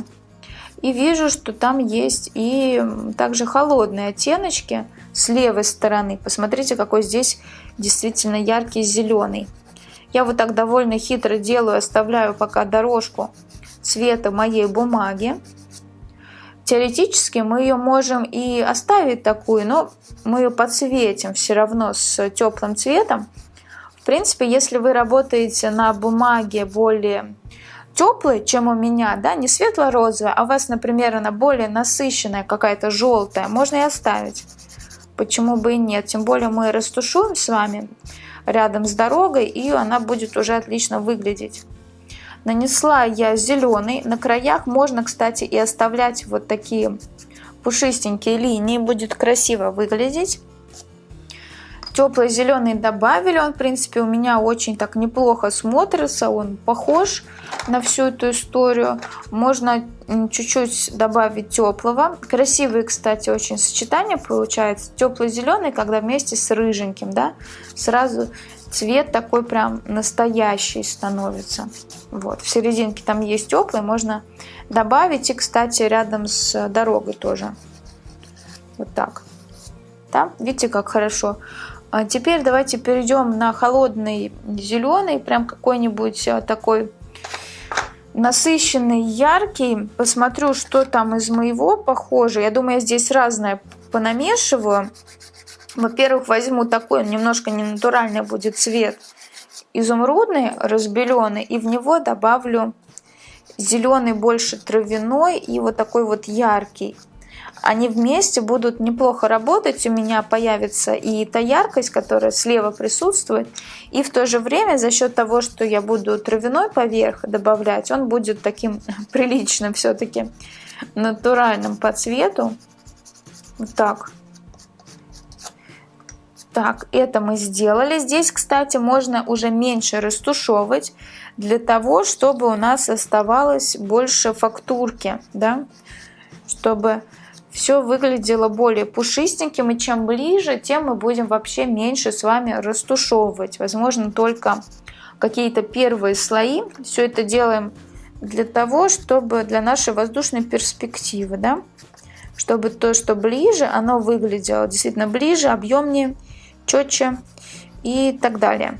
и вижу, что там есть и также холодные оттеночки с левой стороны. Посмотрите, какой здесь действительно яркий зеленый. Я вот так довольно хитро делаю, оставляю пока дорожку цвета моей бумаги. Теоретически мы ее можем и оставить такую, но мы ее подсветим все равно с теплым цветом. В принципе, если вы работаете на бумаге более теплой, чем у меня, да, не светло-розовая, а у вас, например, она более насыщенная, какая-то желтая, можно и оставить. Почему бы и нет? Тем более мы растушуем с вами рядом с дорогой, и она будет уже отлично выглядеть. Нанесла я зеленый. На краях можно, кстати, и оставлять вот такие пушистенькие линии. Будет красиво выглядеть. Теплый зеленый добавили, он в принципе у меня очень так неплохо смотрится, он похож на всю эту историю. Можно чуть-чуть добавить теплого. Красивые, кстати, очень сочетания получается. Теплый зеленый, когда вместе с рыженьким, да, сразу цвет такой прям настоящий становится. Вот, в серединке там есть теплый, можно добавить. И, кстати, рядом с дорогой тоже. Вот так. Да, видите, как хорошо. А теперь давайте перейдем на холодный зеленый, прям какой-нибудь а, такой насыщенный, яркий. Посмотрю, что там из моего похоже. Я думаю, я здесь разное понамешиваю. Во-первых, возьму такой, немножко ненатуральный будет цвет, изумрудный, разбеленный, и в него добавлю зеленый больше травяной и вот такой вот яркий они вместе будут неплохо работать, у меня появится и та яркость, которая слева присутствует, и в то же время за счет того, что я буду травяной поверх добавлять, он будет таким (laughs) приличным все-таки, натуральным по цвету. Вот так. Так, это мы сделали. Здесь, кстати, можно уже меньше растушевывать, для того, чтобы у нас оставалось больше фактурки, да, чтобы все выглядело более пушистеньким, и чем ближе, тем мы будем вообще меньше с вами растушевывать. Возможно, только какие-то первые слои. Все это делаем для того, чтобы для нашей воздушной перспективы, да, чтобы то, что ближе, оно выглядело действительно ближе, объемнее, четче и так далее.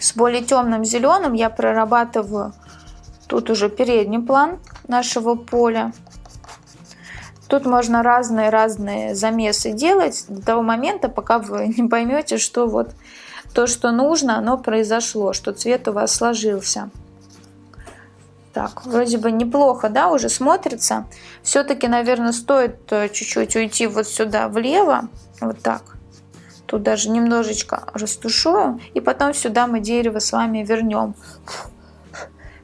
С более темным зеленым я прорабатываю тут уже передний план нашего поля. Тут можно разные-разные замесы делать до того момента, пока вы (laughs) не поймете, что вот то, что нужно, оно произошло, что цвет у вас сложился. Так, вроде бы неплохо, да, уже смотрится. Все-таки, наверное, стоит э, чуть-чуть уйти вот сюда влево, вот так. Тут даже немножечко растушую, и потом сюда мы дерево с вами вернем.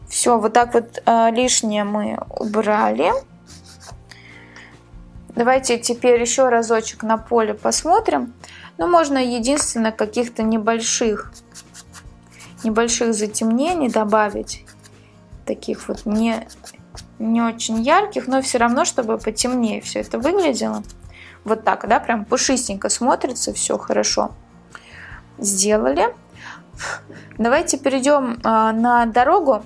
Все, вот так вот э, лишнее мы убрали. Давайте теперь еще разочек на поле посмотрим. Ну, можно единственно каких-то небольших, небольших затемнений добавить. Таких вот не, не очень ярких, но все равно, чтобы потемнее все это выглядело. Вот так, да, прям пушистенько смотрится, все хорошо. Сделали. Давайте перейдем а, на дорогу.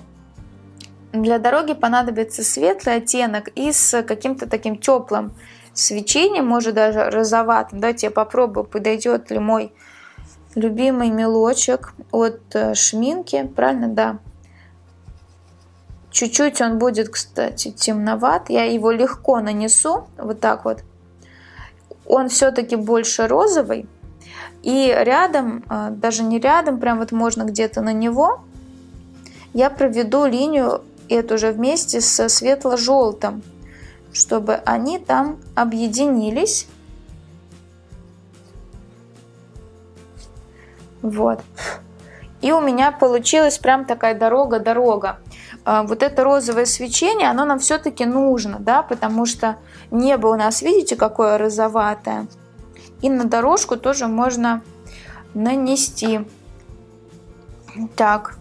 Для дороги понадобится светлый оттенок и с каким-то таким теплым свечением, может даже розоватым. Давайте я попробую, подойдет ли мой любимый мелочек от э, Шминки. Правильно? Да. Чуть-чуть он будет, кстати, темноват. Я его легко нанесу, вот так вот. Он все-таки больше розовый. И рядом, э, даже не рядом, прям вот можно где-то на него, я проведу линию эту же вместе со светло-желтым, чтобы они там объединились. Вот. И у меня получилась прям такая дорога-дорога. А, вот это розовое свечение, оно нам все-таки нужно, да, потому что небо у нас, видите, какое розоватое. И на дорожку тоже можно нанести. Так.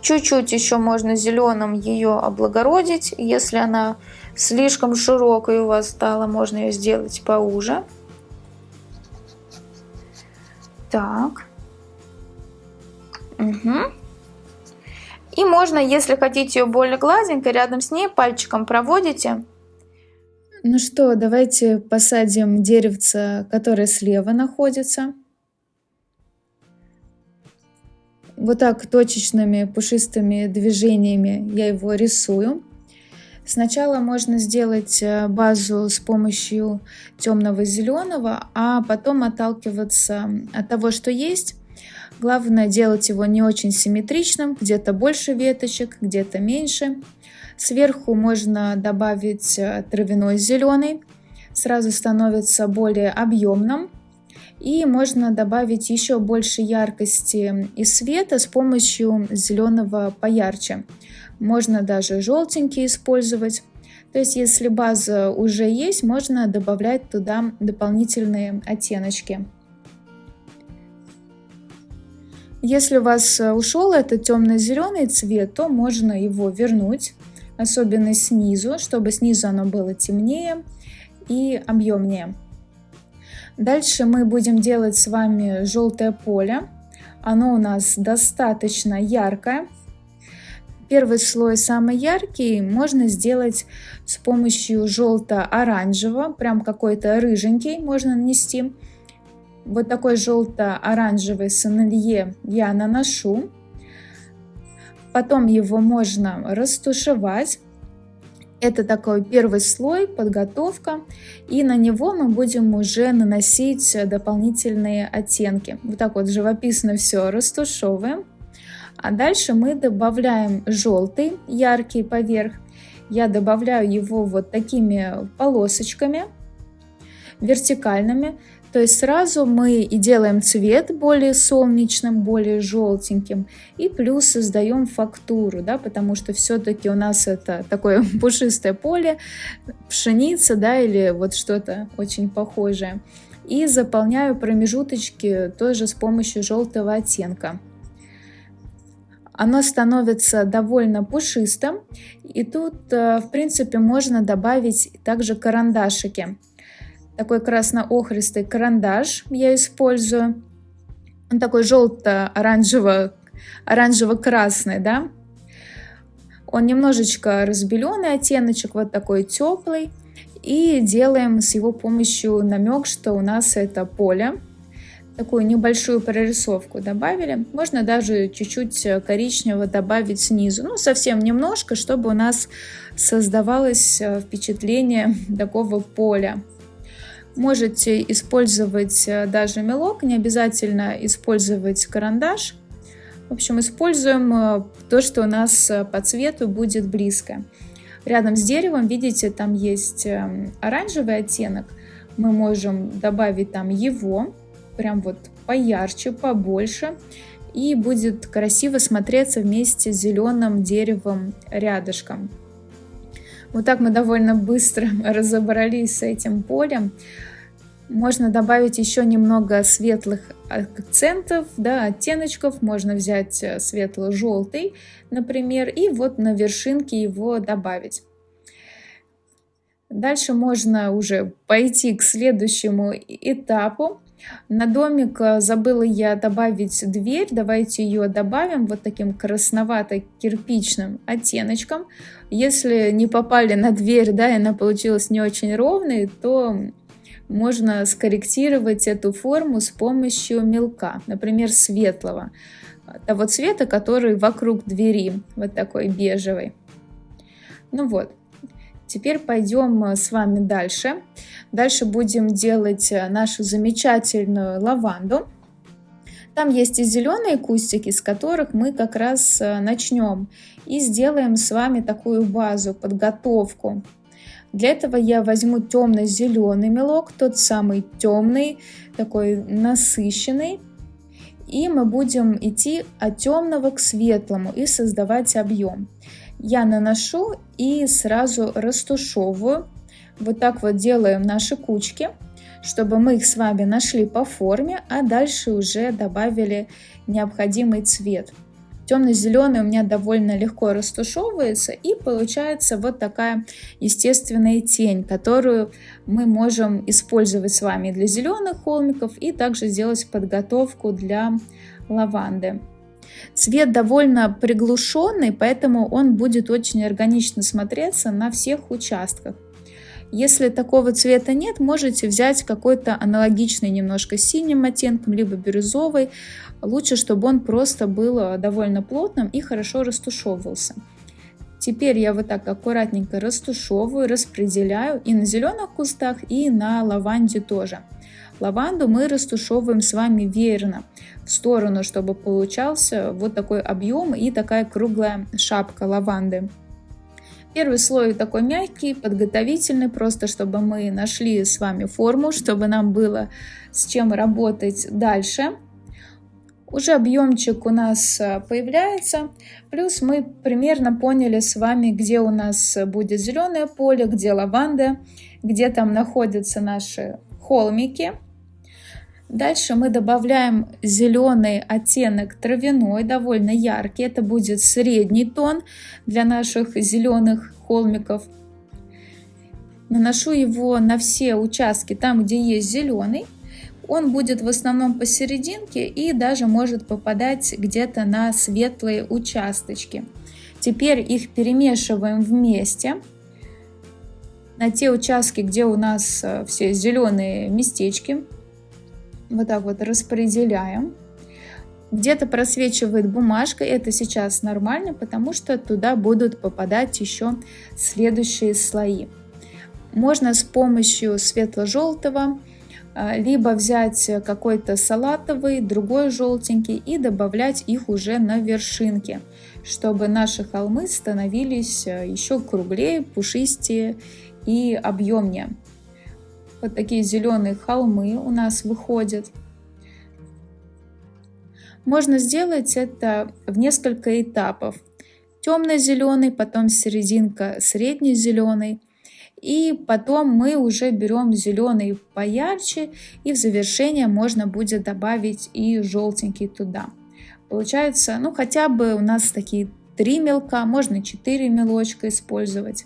Чуть-чуть еще можно зеленым ее облагородить. Если она слишком широкой у вас стала, можно ее сделать поуже. Так. Угу. И можно, если хотите ее более гладенькой, рядом с ней пальчиком проводите ну что, давайте посадим деревце, которое слева находится. Вот так точечными пушистыми движениями я его рисую. Сначала можно сделать э, базу с помощью темного зеленого, а потом отталкиваться от того, что есть. Главное делать его не очень симметричным, где-то больше веточек, где-то меньше. Сверху можно добавить э, травяной зеленый, сразу становится более объемным. И можно добавить еще больше яркости и света с помощью зеленого поярче. Можно даже желтенький использовать. То есть, если база уже есть, можно добавлять туда дополнительные оттеночки. Если у вас э, ушел этот темно-зеленый цвет, то можно его вернуть особенно снизу, чтобы снизу оно было темнее и объемнее. Дальше мы будем делать с вами желтое поле. Оно у нас достаточно яркое. Первый слой самый яркий можно сделать с помощью желто-оранжевого, прям какой-то рыженький можно нанести. Вот такой желто-оранжевый сонелье я наношу. Потом его можно растушевать. Это такой первый слой, подготовка. И на него мы будем уже наносить дополнительные оттенки. Вот так вот живописно все растушевываем. А дальше мы добавляем желтый, яркий поверх. Я добавляю его вот такими полосочками вертикальными. То есть сразу мы и делаем цвет более солнечным, более желтеньким, и плюс создаем фактуру, да, потому что все-таки у нас это такое (laughs) пушистое поле, пшеница, да, или вот что-то очень похожее. И заполняю промежуточки тоже с помощью желтого оттенка. Оно становится довольно пушистым, и тут, э, в принципе, можно добавить также карандашики такой красно-охристый карандаш я использую. Он такой желто-оранжево, оранжево-красный, да. Он немножечко разбеленный оттеночек, вот такой теплый. И делаем с его помощью намек, что у нас это поле. Такую небольшую прорисовку добавили. Можно даже чуть-чуть коричневого добавить снизу. Ну, совсем немножко, чтобы у нас создавалось э, впечатление (laughs) такого поля. Можете использовать э, даже мелок, не обязательно использовать карандаш. В общем, используем э, то, что у нас э, по цвету будет близко. Рядом с деревом, видите, там есть оранжевый оттенок. Мы можем добавить там его, прям вот поярче, побольше. И будет красиво смотреться вместе с зеленым деревом рядышком. Вот так мы довольно быстро (laughs) разобрались с этим полем. Можно добавить еще немного светлых акцентов, да, оттеночков. Можно взять э, светло-желтый, например, и вот на вершинке его добавить. Дальше можно уже пойти к следующему этапу. На домик э, забыла я добавить дверь. Давайте ее добавим вот таким красновато-кирпичным оттеночком. Если не попали на дверь, да, и она получилась не очень ровной, то можно скорректировать эту форму с помощью мелка, например, светлого, того цвета, который вокруг двери, вот такой бежевый. Ну вот, теперь пойдем э, с вами дальше. Дальше будем делать э, нашу замечательную лаванду. Там есть и зеленые кустики, с которых мы как раз э, начнем и сделаем с вами такую базу, подготовку для этого я возьму темно-зеленый мелок, тот самый темный, такой насыщенный. И мы будем идти от темного к светлому и создавать объем. Я наношу и сразу растушевываю. Вот так вот делаем наши кучки, чтобы мы их с вами нашли по форме, а дальше уже добавили необходимый цвет. Темно-зеленый у меня довольно легко растушевывается и получается вот такая естественная тень, которую мы можем использовать с вами для зеленых холмиков и также сделать подготовку для лаванды. Цвет довольно приглушенный, поэтому он будет очень органично смотреться на всех участках. Если такого цвета нет, можете взять какой-то аналогичный немножко синим оттенком, либо бирюзовый. Лучше, чтобы он просто был э, довольно плотным и хорошо растушевывался. Теперь я вот так аккуратненько растушевываю, распределяю и на зеленых кустах, и на лаванде тоже. Лаванду мы растушевываем с вами веерно в сторону, чтобы получался вот такой объем и такая круглая шапка лаванды. Первый слой такой мягкий, подготовительный, просто чтобы мы нашли с вами форму, чтобы нам было с чем работать дальше. Уже объемчик у нас э, появляется, плюс мы примерно поняли с вами, где у нас будет зеленое поле, где лаванда, где там находятся наши холмики. Дальше мы добавляем зеленый оттенок травяной, довольно яркий. Это будет средний тон для наших зеленых холмиков. Наношу его на все участки, там, где есть зеленый. Он будет в основном посерединке и даже может попадать где-то на светлые участочки. Теперь их перемешиваем вместе на те участки, где у нас э, все зеленые местечки вот так вот распределяем. Где-то просвечивает бумажка, это сейчас нормально, потому что туда будут попадать еще следующие слои. Можно с помощью светло-желтого, а, либо взять какой-то салатовый, другой желтенький и добавлять их уже на вершинке, чтобы наши холмы становились а, еще круглее, пушистее и объемнее. Вот такие зеленые холмы у нас выходят. Можно сделать это в несколько этапов. Темно-зеленый, потом серединка средний-зеленый. И потом мы уже берем зеленый поярче, и в завершение можно будет добавить и желтенький туда. Получается, ну хотя бы у нас такие три мелка, можно 4 мелочка использовать.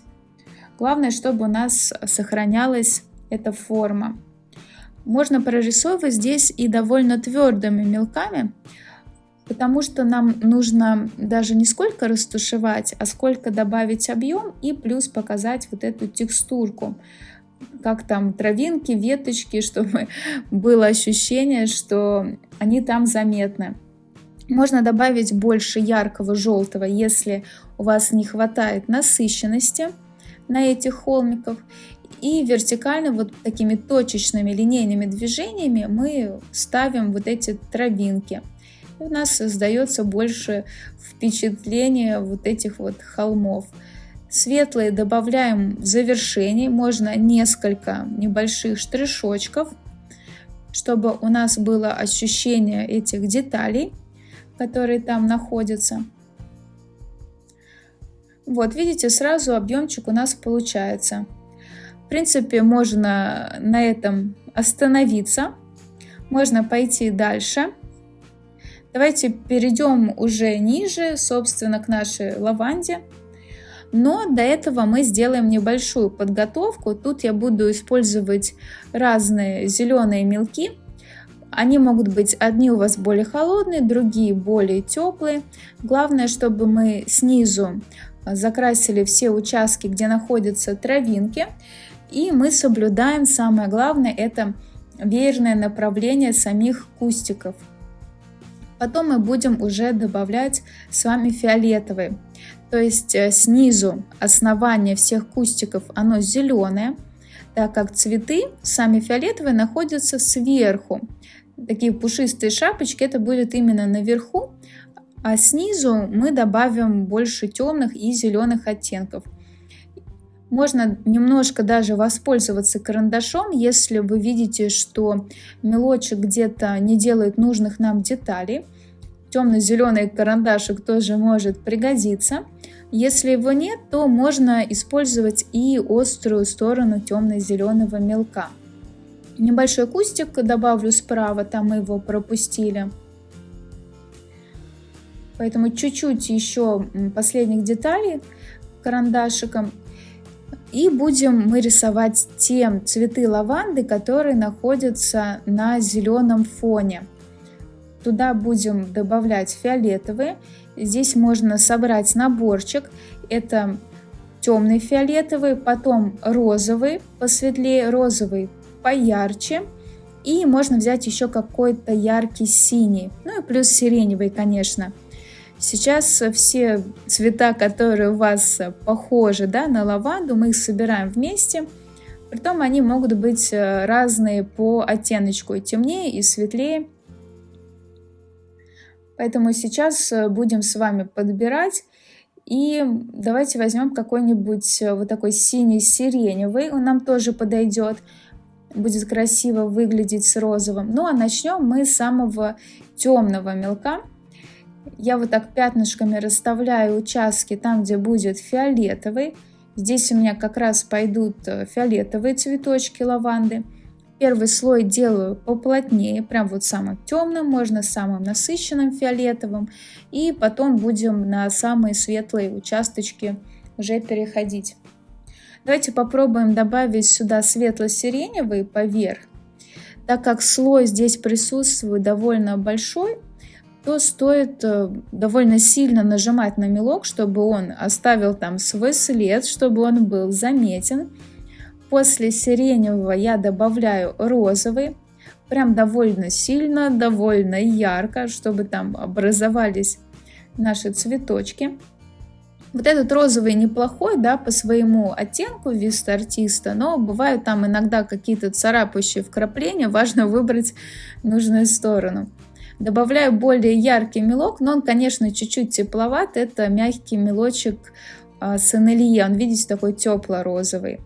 Главное, чтобы у нас сохранялась эта форма. Можно прорисовывать здесь и довольно твердыми мелками, потому что нам нужно даже не сколько растушевать, а сколько добавить объем и плюс показать вот эту текстурку, как там травинки, веточки, (laughs) чтобы было ощущение, что они там заметны. Можно добавить больше яркого желтого, если у вас не хватает насыщенности на этих холмиках. И вертикально вот такими точечными линейными движениями мы ставим вот эти травинки. И у нас создается больше впечатление вот этих вот холмов. Светлые добавляем в завершении, можно несколько небольших штришочков, чтобы у нас было ощущение этих деталей, которые там находятся. Вот, видите, сразу объемчик у нас получается принципе, можно на этом остановиться. Можно пойти дальше. Давайте перейдем уже ниже, собственно, к нашей лаванде. Но до этого мы сделаем небольшую подготовку. Тут я буду использовать разные зеленые мелки. Они могут быть одни у вас более холодные, другие более теплые. Главное, чтобы мы снизу закрасили все участки, где находятся травинки. И мы соблюдаем, самое главное, это веерное направление самих кустиков. Потом мы будем уже добавлять с вами фиолетовый. То есть э, снизу основание всех кустиков, оно зеленое, так как цветы, сами фиолетовые, находятся сверху. Такие пушистые шапочки, это будет именно наверху, а снизу мы добавим больше темных и зеленых оттенков. Можно немножко даже воспользоваться карандашом, если вы видите, что мелочек где-то не делает нужных нам деталей. Темно-зеленый карандашик тоже может пригодиться. Если его нет, то можно использовать и острую сторону темно-зеленого мелка. Небольшой кустик добавлю справа, там мы его пропустили. Поэтому чуть-чуть еще последних деталей карандашиком и будем мы рисовать те цветы лаванды, которые находятся на зеленом фоне. Туда будем добавлять фиолетовые. Здесь можно собрать наборчик. Это темный фиолетовый, потом розовый, посветлее розовый, поярче. И можно взять еще какой-то яркий синий. Ну и плюс сиреневый, конечно. Сейчас все цвета, которые у вас похожи да, на лаванду, мы их собираем вместе. Притом они могут быть э, разные по оттеночку, и темнее, и светлее. Поэтому сейчас э, будем с вами подбирать. И давайте возьмем какой-нибудь э, вот такой синий-сиреневый, он нам тоже подойдет. Будет красиво выглядеть с розовым. Ну а начнем мы с самого темного мелка. Я вот так пятнышками расставляю участки там, где будет фиолетовый. Здесь у меня как раз пойдут э, фиолетовые цветочки лаванды. Первый слой делаю поплотнее, прям вот самым темным, можно самым насыщенным фиолетовым. И потом будем на самые светлые участочки уже переходить. Давайте попробуем добавить сюда светло-сиреневый поверх. Так как слой здесь присутствует довольно большой, то стоит э, довольно сильно нажимать на мелок, чтобы он оставил там свой след, чтобы он был заметен. После сиреневого я добавляю розовый, прям довольно сильно, довольно ярко, чтобы там образовались наши цветочки. Вот этот розовый неплохой, да, по своему оттенку виста артиста, но бывают там иногда какие-то царапающие вкрапления, (laughs) важно выбрать нужную сторону. Добавляю более яркий мелок, но он, конечно, чуть-чуть тепловат. Это мягкий мелочек а, с. Он, видите, такой тепло-розовый.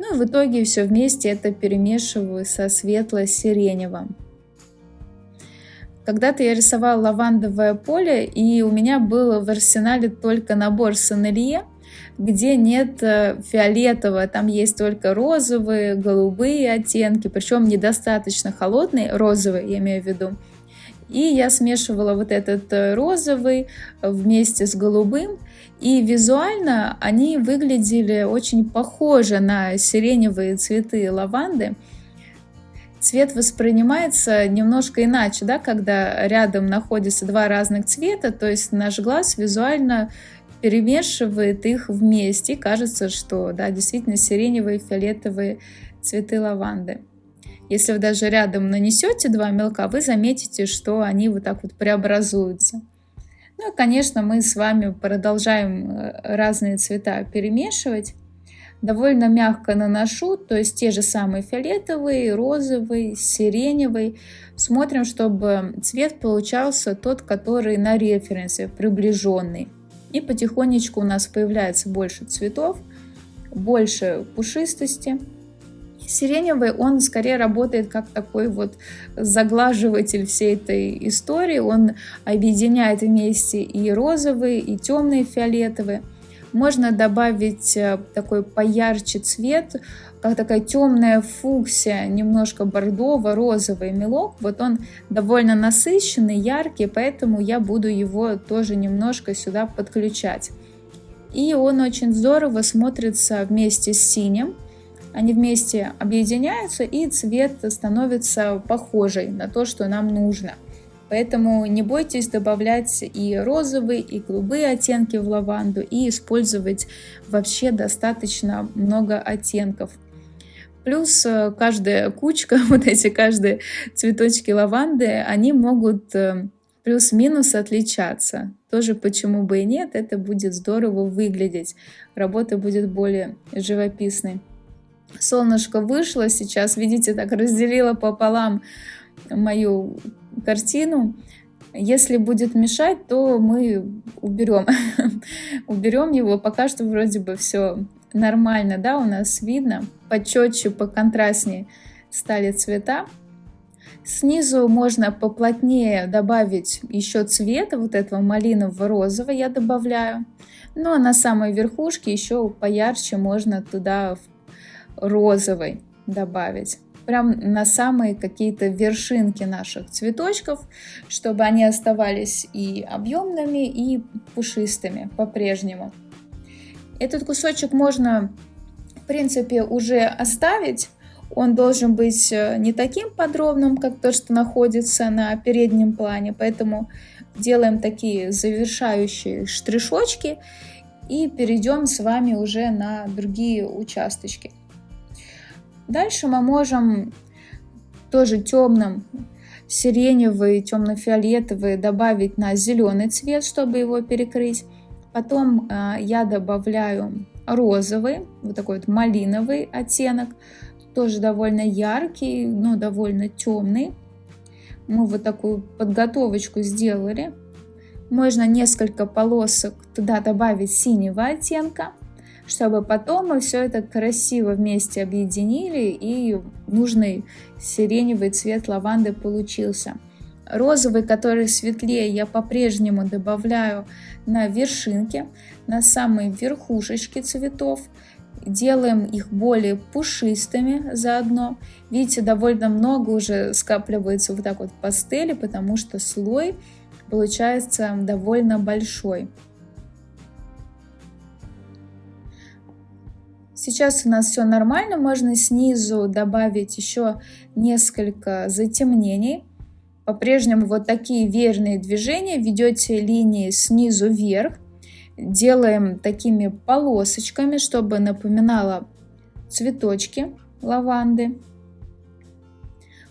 Ну и в итоге все вместе это перемешиваю со светло-сиреневым. Когда-то я рисовала лавандовое поле, и у меня был в арсенале только набор сонелье, где нет э, фиолетового, там есть только розовые, голубые оттенки, причем недостаточно холодные, розовые, я имею в виду, и я смешивала вот этот э, розовый вместе с голубым. И визуально они выглядели очень похоже на сиреневые цветы лаванды. Цвет воспринимается немножко иначе, да, когда рядом находятся два разных цвета, то есть наш глаз визуально перемешивает их вместе. И кажется, что да, действительно сиреневые фиолетовые цветы лаванды. Если вы даже рядом нанесете два мелка, вы заметите, что они вот так вот преобразуются. Ну и, конечно, мы с вами продолжаем э, разные цвета перемешивать. Довольно мягко наношу, то есть те же самые фиолетовый, розовый, сиреневый. Смотрим, чтобы цвет получался тот, который на референсе, приближенный. И потихонечку у нас появляется больше цветов, больше пушистости. Сиреневый, он скорее работает как такой вот заглаживатель всей этой истории. Он объединяет вместе и розовые, и темные фиолетовые. Можно добавить э, такой поярче цвет, как такая темная фуксия, немножко бордово-розовый мелок. Вот он довольно насыщенный, яркий, поэтому я буду его тоже немножко сюда подключать. И он очень здорово смотрится вместе с синим. Они вместе объединяются, и цвет становится похожий на то, что нам нужно. Поэтому не бойтесь добавлять и розовые, и голубые оттенки в лаванду, и использовать вообще достаточно много оттенков. Плюс э, каждая кучка, (laughs) вот эти каждые цветочки лаванды, они могут э, плюс-минус отличаться. Тоже почему бы и нет, это будет здорово выглядеть. Работа будет более живописной. Солнышко вышло сейчас, видите, так разделила пополам мою картину. Если будет мешать, то мы уберем. (laughs) уберем его. Пока что вроде бы все нормально, да, у нас видно. Почетче, поконтрастнее стали цвета. Снизу можно поплотнее добавить еще цвета, вот этого малинового розового я добавляю. Ну а на самой верхушке еще поярче можно туда розовый добавить прям на самые какие-то вершинки наших цветочков, чтобы они оставались и объемными, и пушистыми по-прежнему. Этот кусочек можно, в принципе, уже оставить. Он должен быть э, не таким подробным, как то, что находится на переднем плане, поэтому делаем такие завершающие штришочки и перейдем с вами уже на другие участочки. Дальше мы можем тоже темным сиреневый, темно-фиолетовый добавить на зеленый цвет, чтобы его перекрыть. Потом э, я добавляю розовый, вот такой вот малиновый оттенок, тоже довольно яркий, но довольно темный. Мы вот такую подготовочку сделали. Можно несколько полосок туда добавить синего оттенка чтобы потом мы все это красиво вместе объединили и нужный сиреневый цвет лаванды получился. Розовый, который светлее, я по-прежнему добавляю на вершинке, на самой верхушечке цветов. Делаем их более пушистыми заодно. Видите, довольно много уже скапливается вот так вот пастели, потому что слой получается довольно большой. Сейчас у нас все нормально, можно снизу добавить еще несколько затемнений. По-прежнему вот такие верные движения, ведете линии снизу вверх, делаем такими полосочками, чтобы напоминало цветочки лаванды.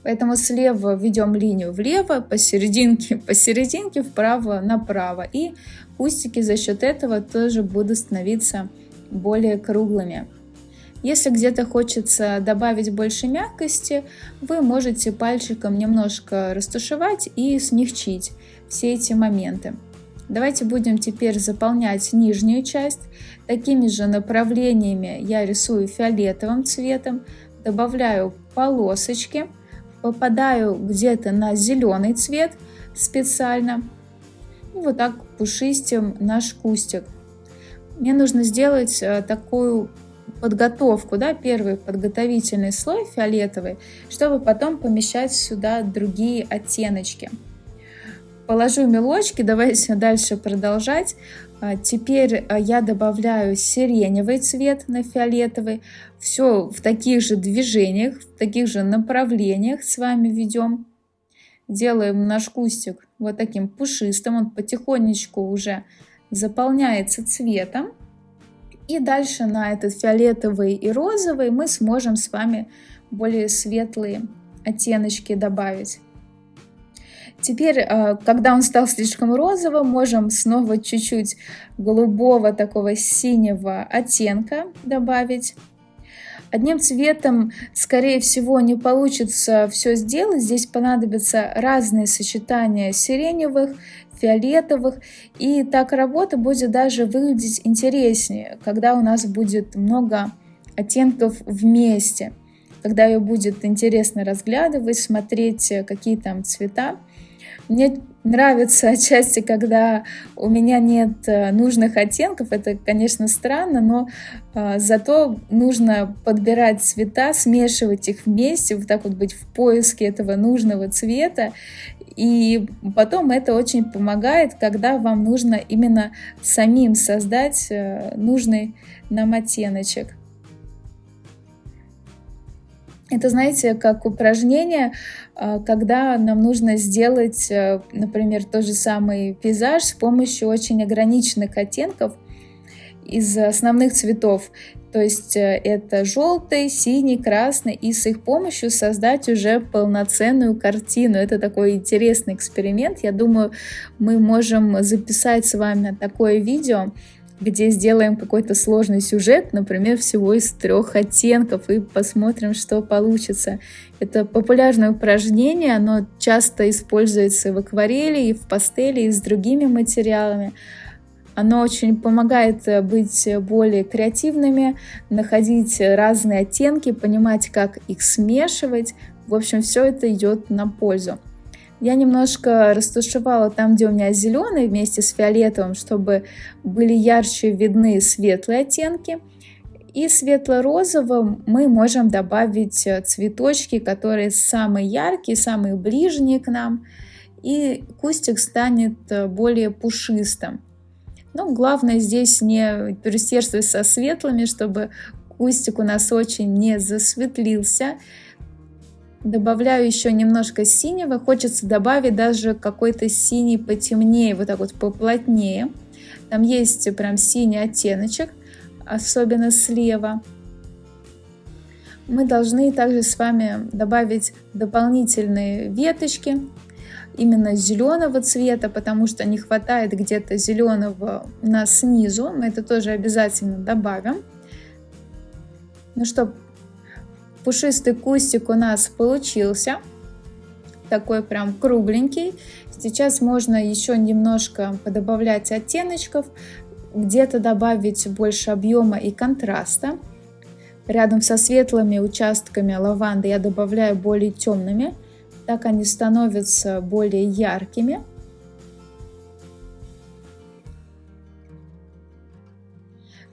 Поэтому слева ведем линию влево, посерединке, (laughs) посерединке вправо, направо. И кустики за счет этого тоже будут становиться более круглыми. Если где-то хочется добавить больше мягкости, вы можете пальчиком немножко растушевать и смягчить все эти моменты. Давайте будем теперь заполнять нижнюю часть. Такими же направлениями я рисую фиолетовым цветом, добавляю полосочки, попадаю где-то на зеленый цвет специально. И вот так пушистим наш кустик. Мне нужно сделать э, такую подготовку, да, первый подготовительный слой фиолетовый, чтобы потом помещать сюда другие оттеночки. Положу мелочки, давайте (laughs) дальше продолжать. А, теперь а, я добавляю сиреневый цвет на фиолетовый. Все в таких же движениях, в таких же направлениях с вами ведем. Делаем наш кустик вот таким пушистым. Он потихонечку уже заполняется цветом. И дальше на этот фиолетовый и розовый мы сможем с вами более светлые оттеночки добавить. Теперь, э, когда он стал слишком розовым, можем снова чуть-чуть голубого такого синего оттенка добавить. Одним цветом, скорее всего, не получится все сделать. Здесь понадобятся разные сочетания сиреневых фиолетовых. И так работа будет даже выглядеть интереснее, когда у нас будет много оттенков вместе, когда ее будет интересно разглядывать, смотреть, какие там цвета. Мне нравится (laughs) отчасти, когда у меня нет э, нужных оттенков. Это, конечно, странно, но э, зато нужно подбирать цвета, смешивать их вместе, вот так вот быть в поиске этого нужного цвета. И потом это очень помогает, когда вам нужно именно самим создать э, нужный нам оттеночек. Это, знаете, как упражнение, а, когда нам нужно сделать, э, например, тот же самый пейзаж с помощью очень ограниченных оттенков из основных цветов. То есть э, это желтый, синий, красный, и с их помощью создать уже полноценную картину. Это такой интересный эксперимент. Я думаю, мы можем записать с вами такое видео, где сделаем какой-то сложный сюжет, например, всего из трех оттенков, и посмотрим, что получится. Это популярное упражнение, оно часто используется в акварели и в пастели, и с другими материалами. Оно очень помогает э, быть более креативными, находить разные оттенки, понимать, как их смешивать. В общем, все это идет на пользу. Я немножко растушевала там, где у меня зеленый вместе с фиолетовым, чтобы были ярче видны светлые оттенки. И светло-розовым мы можем добавить э, цветочки, которые самые яркие, самые ближние к нам. И кустик станет э, более пушистым. Но главное здесь не пересердствовать со светлыми, чтобы кустик у нас очень не засветлился. Добавляю еще немножко синего. Хочется добавить даже какой-то синий потемнее, вот так вот поплотнее. Там есть прям синий оттеночек, особенно слева. Мы должны также с вами добавить дополнительные веточки, именно зеленого цвета, потому что не хватает где-то зеленого у нас снизу. Мы это тоже обязательно добавим. Ну что, Пушистый кустик у нас получился. Такой прям кругленький. Сейчас можно еще немножко подобавлять оттеночков. Где-то добавить больше объема и контраста. Рядом со светлыми участками лаванды я добавляю более темными. Так они становятся более яркими.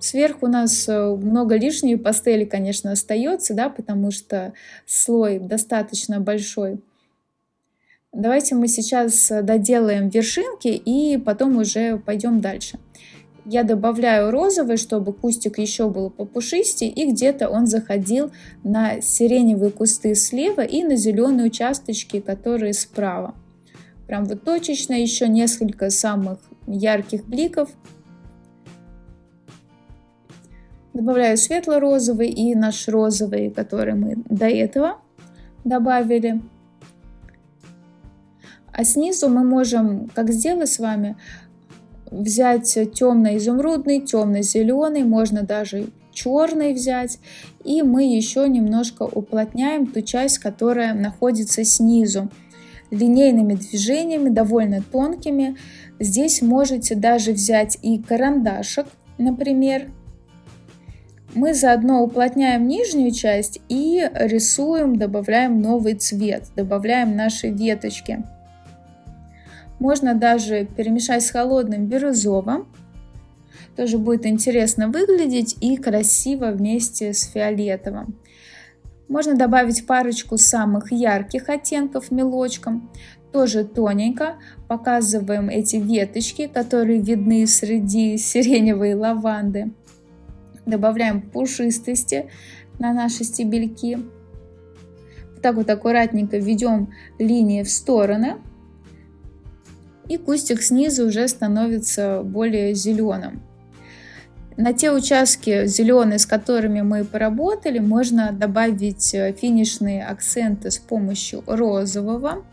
Сверху у нас э, много лишней пастели, конечно, остается, да, потому что слой достаточно большой. Давайте мы сейчас э, доделаем вершинки и потом уже пойдем дальше. Я добавляю розовый, чтобы кустик еще был попушистее, и где-то он заходил на сиреневые кусты слева и на зеленые участочки, которые справа. Прям вот точечно еще несколько самых ярких бликов Добавляю светло-розовый и наш розовый, который мы до этого добавили. А снизу мы можем, как сделать с вами, взять темно-изумрудный, темно-зеленый, можно даже черный взять. И мы еще немножко уплотняем ту часть, которая находится снизу. Линейными движениями, довольно тонкими. Здесь можете даже взять и карандашик, например, мы заодно уплотняем нижнюю часть и рисуем, добавляем новый цвет, добавляем наши веточки. Можно даже перемешать с холодным бирюзовым. Тоже будет интересно выглядеть и красиво вместе с фиолетовым. Можно добавить парочку самых ярких оттенков мелочком. Тоже тоненько показываем эти веточки, которые видны среди сиреневой лаванды добавляем пушистости на наши стебельки. Так вот аккуратненько ведем линии в стороны. И кустик снизу уже становится более зеленым. На те участки зеленые, с которыми мы поработали, можно добавить э, финишные акценты с помощью розового.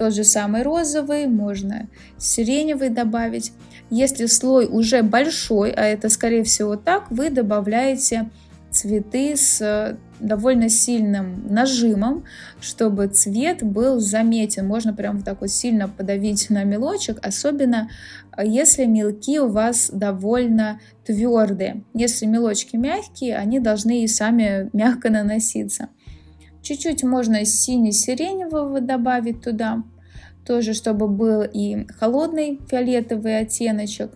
Тот же самый розовый, можно сиреневый добавить. Если слой уже большой, а это скорее всего так, вы добавляете цветы с э, довольно сильным нажимом, чтобы цвет был заметен. Можно прям вот так вот сильно подавить на мелочек, особенно э, если мелки у вас довольно твердые. Если мелочки мягкие, они должны и сами мягко наноситься. Чуть-чуть можно сине-сиреневого добавить туда. тоже чтобы был и холодный фиолетовый оттеночек.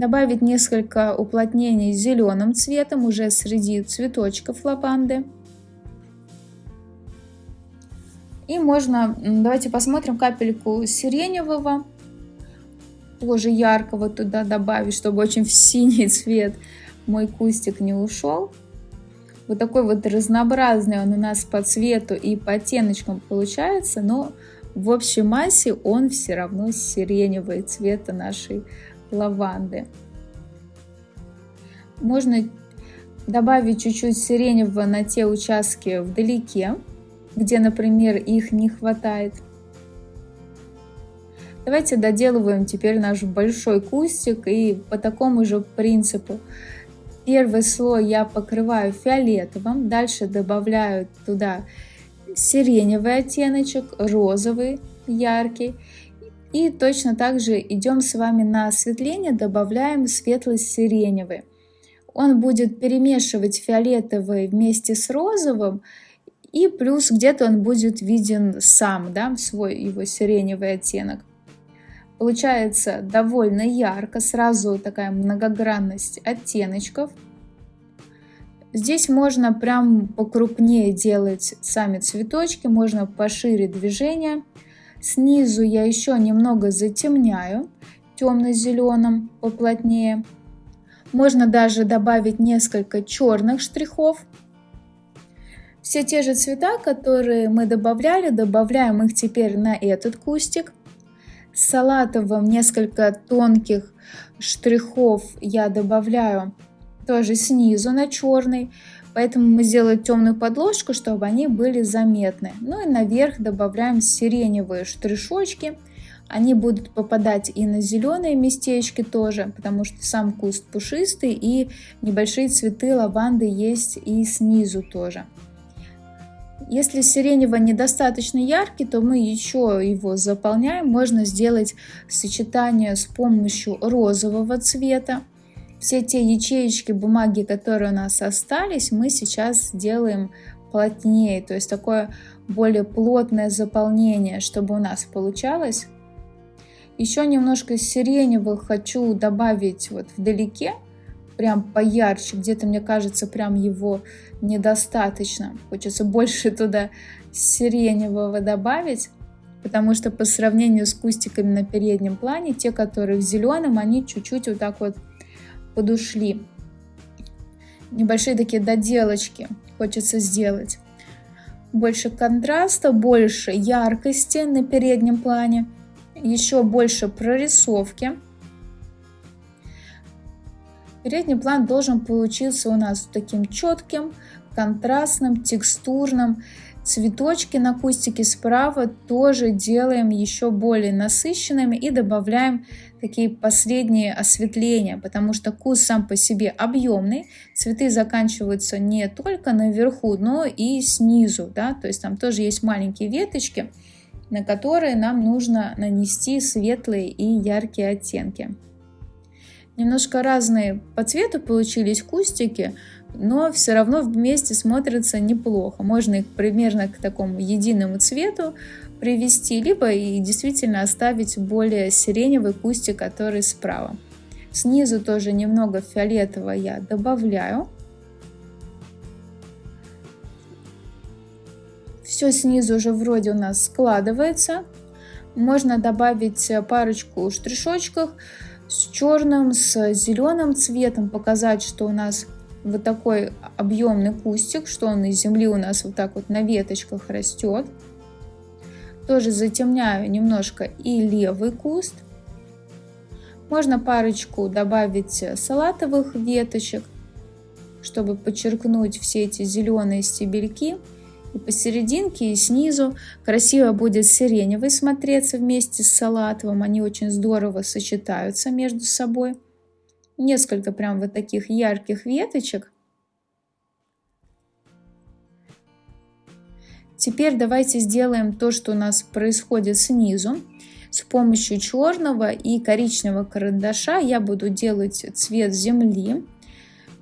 Добавить несколько уплотнений зеленым цветом уже среди цветочков лаванды. И можно, давайте посмотрим капельку сиреневого, тоже яркого туда добавить, чтобы очень в синий цвет мой кустик не ушел. Вот такой вот разнообразный он у нас по цвету и по оттеночкам получается, но в общей массе он все равно сиреневый цвета нашей лаванды. Можно добавить чуть-чуть сиреневого на те участки вдалеке, где, например, их не хватает. Давайте доделываем теперь наш большой кустик и по такому же принципу. Первый слой я покрываю фиолетовым, дальше добавляю туда сиреневый оттеночек, розовый, яркий. И точно так же идем с вами на осветление, добавляем светло-сиреневый. Он будет перемешивать фиолетовый вместе с розовым, и плюс где-то он будет виден сам, да, свой его сиреневый оттенок. Получается довольно ярко, сразу такая многогранность оттеночков. Здесь можно прям покрупнее делать сами цветочки, можно пошире движение. Снизу я еще немного затемняю темно-зеленым поплотнее. Можно даже добавить несколько черных штрихов все те же цвета, которые мы добавляли, добавляем их теперь на этот кустик. Салатовым несколько тонких штрихов я добавляю тоже снизу на черный. Поэтому мы сделаем темную подложку, чтобы они были заметны. Ну и наверх добавляем сиреневые штришочки. Они будут попадать и на зеленые местечки тоже, потому что сам куст пушистый и небольшие цветы лаванды есть и снизу тоже. Если сиреневый недостаточно яркий, то мы еще его заполняем. Можно сделать сочетание с помощью розового цвета. Все те ячеечки бумаги, которые у нас остались, мы сейчас делаем плотнее, то есть такое более плотное заполнение, чтобы у нас получалось. Еще немножко сиреневых хочу добавить вот вдалеке, прям поярче, где-то, мне кажется, прям его недостаточно. Хочется больше (laughs) туда сиреневого добавить, потому что по сравнению с кустиками на переднем плане, те, которые в зеленом, они чуть-чуть вот так вот подушли. Небольшие такие доделочки хочется сделать. Больше контраста, больше яркости на переднем плане, еще больше прорисовки. Передний план должен получиться у нас таким четким, контрастным, текстурным. Цветочки на кустике справа тоже делаем еще более насыщенными и добавляем такие последние осветления, потому что куст сам по себе объемный, цветы заканчиваются не только наверху, но и снизу, да, то есть там тоже есть маленькие веточки, на которые нам нужно нанести светлые и яркие оттенки. Немножко разные по цвету получились кустики, но все равно вместе смотрятся неплохо. Можно их примерно к такому единому цвету привести, либо и действительно оставить более сиреневый кустик, который справа. Снизу тоже немного фиолетового я добавляю. Все снизу уже вроде у нас складывается. Можно добавить парочку штришочков с черным, с зеленым цветом, показать, что у нас вот такой объемный кустик, что он из земли у нас вот так вот на веточках растет. Тоже затемняю немножко и левый куст. Можно парочку добавить салатовых веточек, чтобы подчеркнуть все эти зеленые стебельки. И посерединке и снизу красиво будет сиреневый смотреться вместе с салатовым. Они очень здорово сочетаются между собой несколько прям вот таких ярких веточек. Теперь давайте сделаем то, что у нас происходит снизу. С помощью черного и коричневого карандаша я буду делать цвет земли.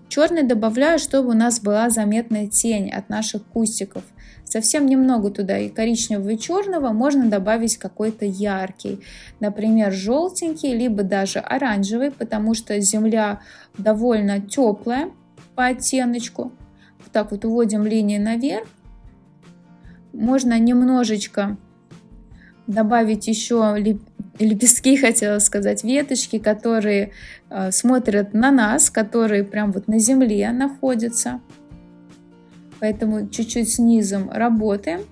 Черный добавляю, чтобы у нас была заметная тень от наших кустиков. Совсем немного туда и коричневого, и черного, можно добавить какой-то яркий, например, желтенький, либо даже оранжевый, потому что земля довольно теплая по оттеночку. Вот так вот уводим линии наверх. Можно немножечко добавить еще лепестки, (laughs) хотела сказать, веточки, которые э, смотрят на нас, которые прям вот на земле находятся. Поэтому чуть-чуть снизу работаем.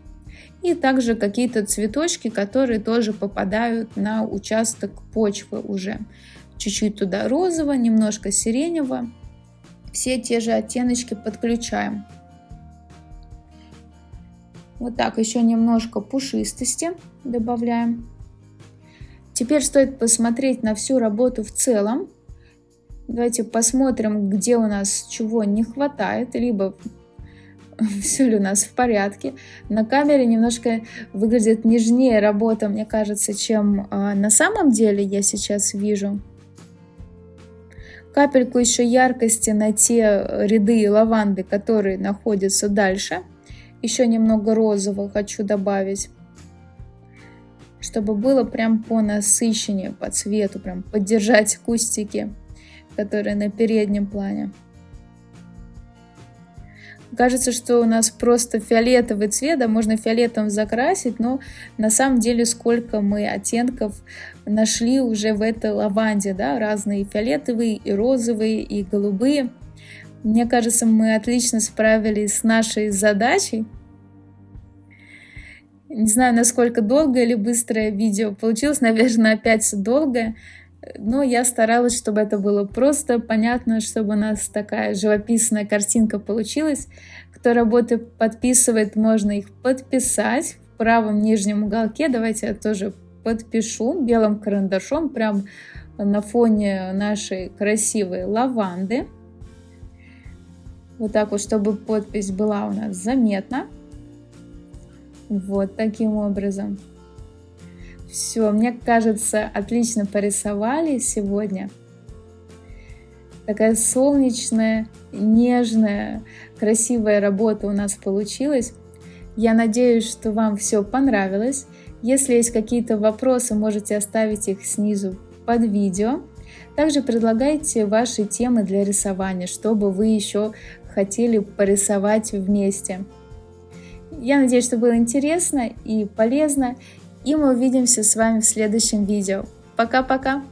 И также какие-то цветочки, которые тоже попадают на участок почвы уже. Чуть-чуть туда розового, немножко сиреневого. Все те же оттеночки подключаем. Вот так еще немножко пушистости добавляем. Теперь стоит посмотреть на всю работу в целом. Давайте посмотрим, где у нас чего не хватает, либо (laughs) все ли у нас в порядке. На камере немножко выглядит нежнее работа, мне кажется, чем э, на самом деле я сейчас вижу. Капельку еще яркости на те ряды лаванды, которые находятся дальше. Еще немного розового хочу добавить чтобы было прям по насыщению, по цвету, прям поддержать кустики, которые на переднем плане. Кажется, что у нас просто фиолетовый цвет, да, можно фиолетом закрасить, но на самом деле сколько мы оттенков нашли уже в этой лаванде, да, разные фиолетовые, и розовые, и голубые. Мне кажется, мы отлично справились с нашей задачей. Не знаю, насколько долгое или быстрое видео получилось, наверное, опять долгое, но я старалась, чтобы это было просто понятно, чтобы у нас такая живописная картинка получилась. Кто работы подписывает, можно их подписать в правом нижнем уголке. Давайте я тоже подпишу белым карандашом прям на фоне нашей красивой лаванды. Вот так вот, чтобы подпись была у нас заметна. Вот таким образом. Все, мне кажется, отлично порисовали сегодня. Такая солнечная, нежная, красивая работа у нас получилась. Я надеюсь, что вам все понравилось. Если есть какие-то вопросы, можете оставить их снизу под видео. Также предлагайте ваши темы для рисования, чтобы вы еще хотели порисовать вместе. Я надеюсь, что было интересно и полезно. И мы увидимся с вами в следующем видео. Пока-пока!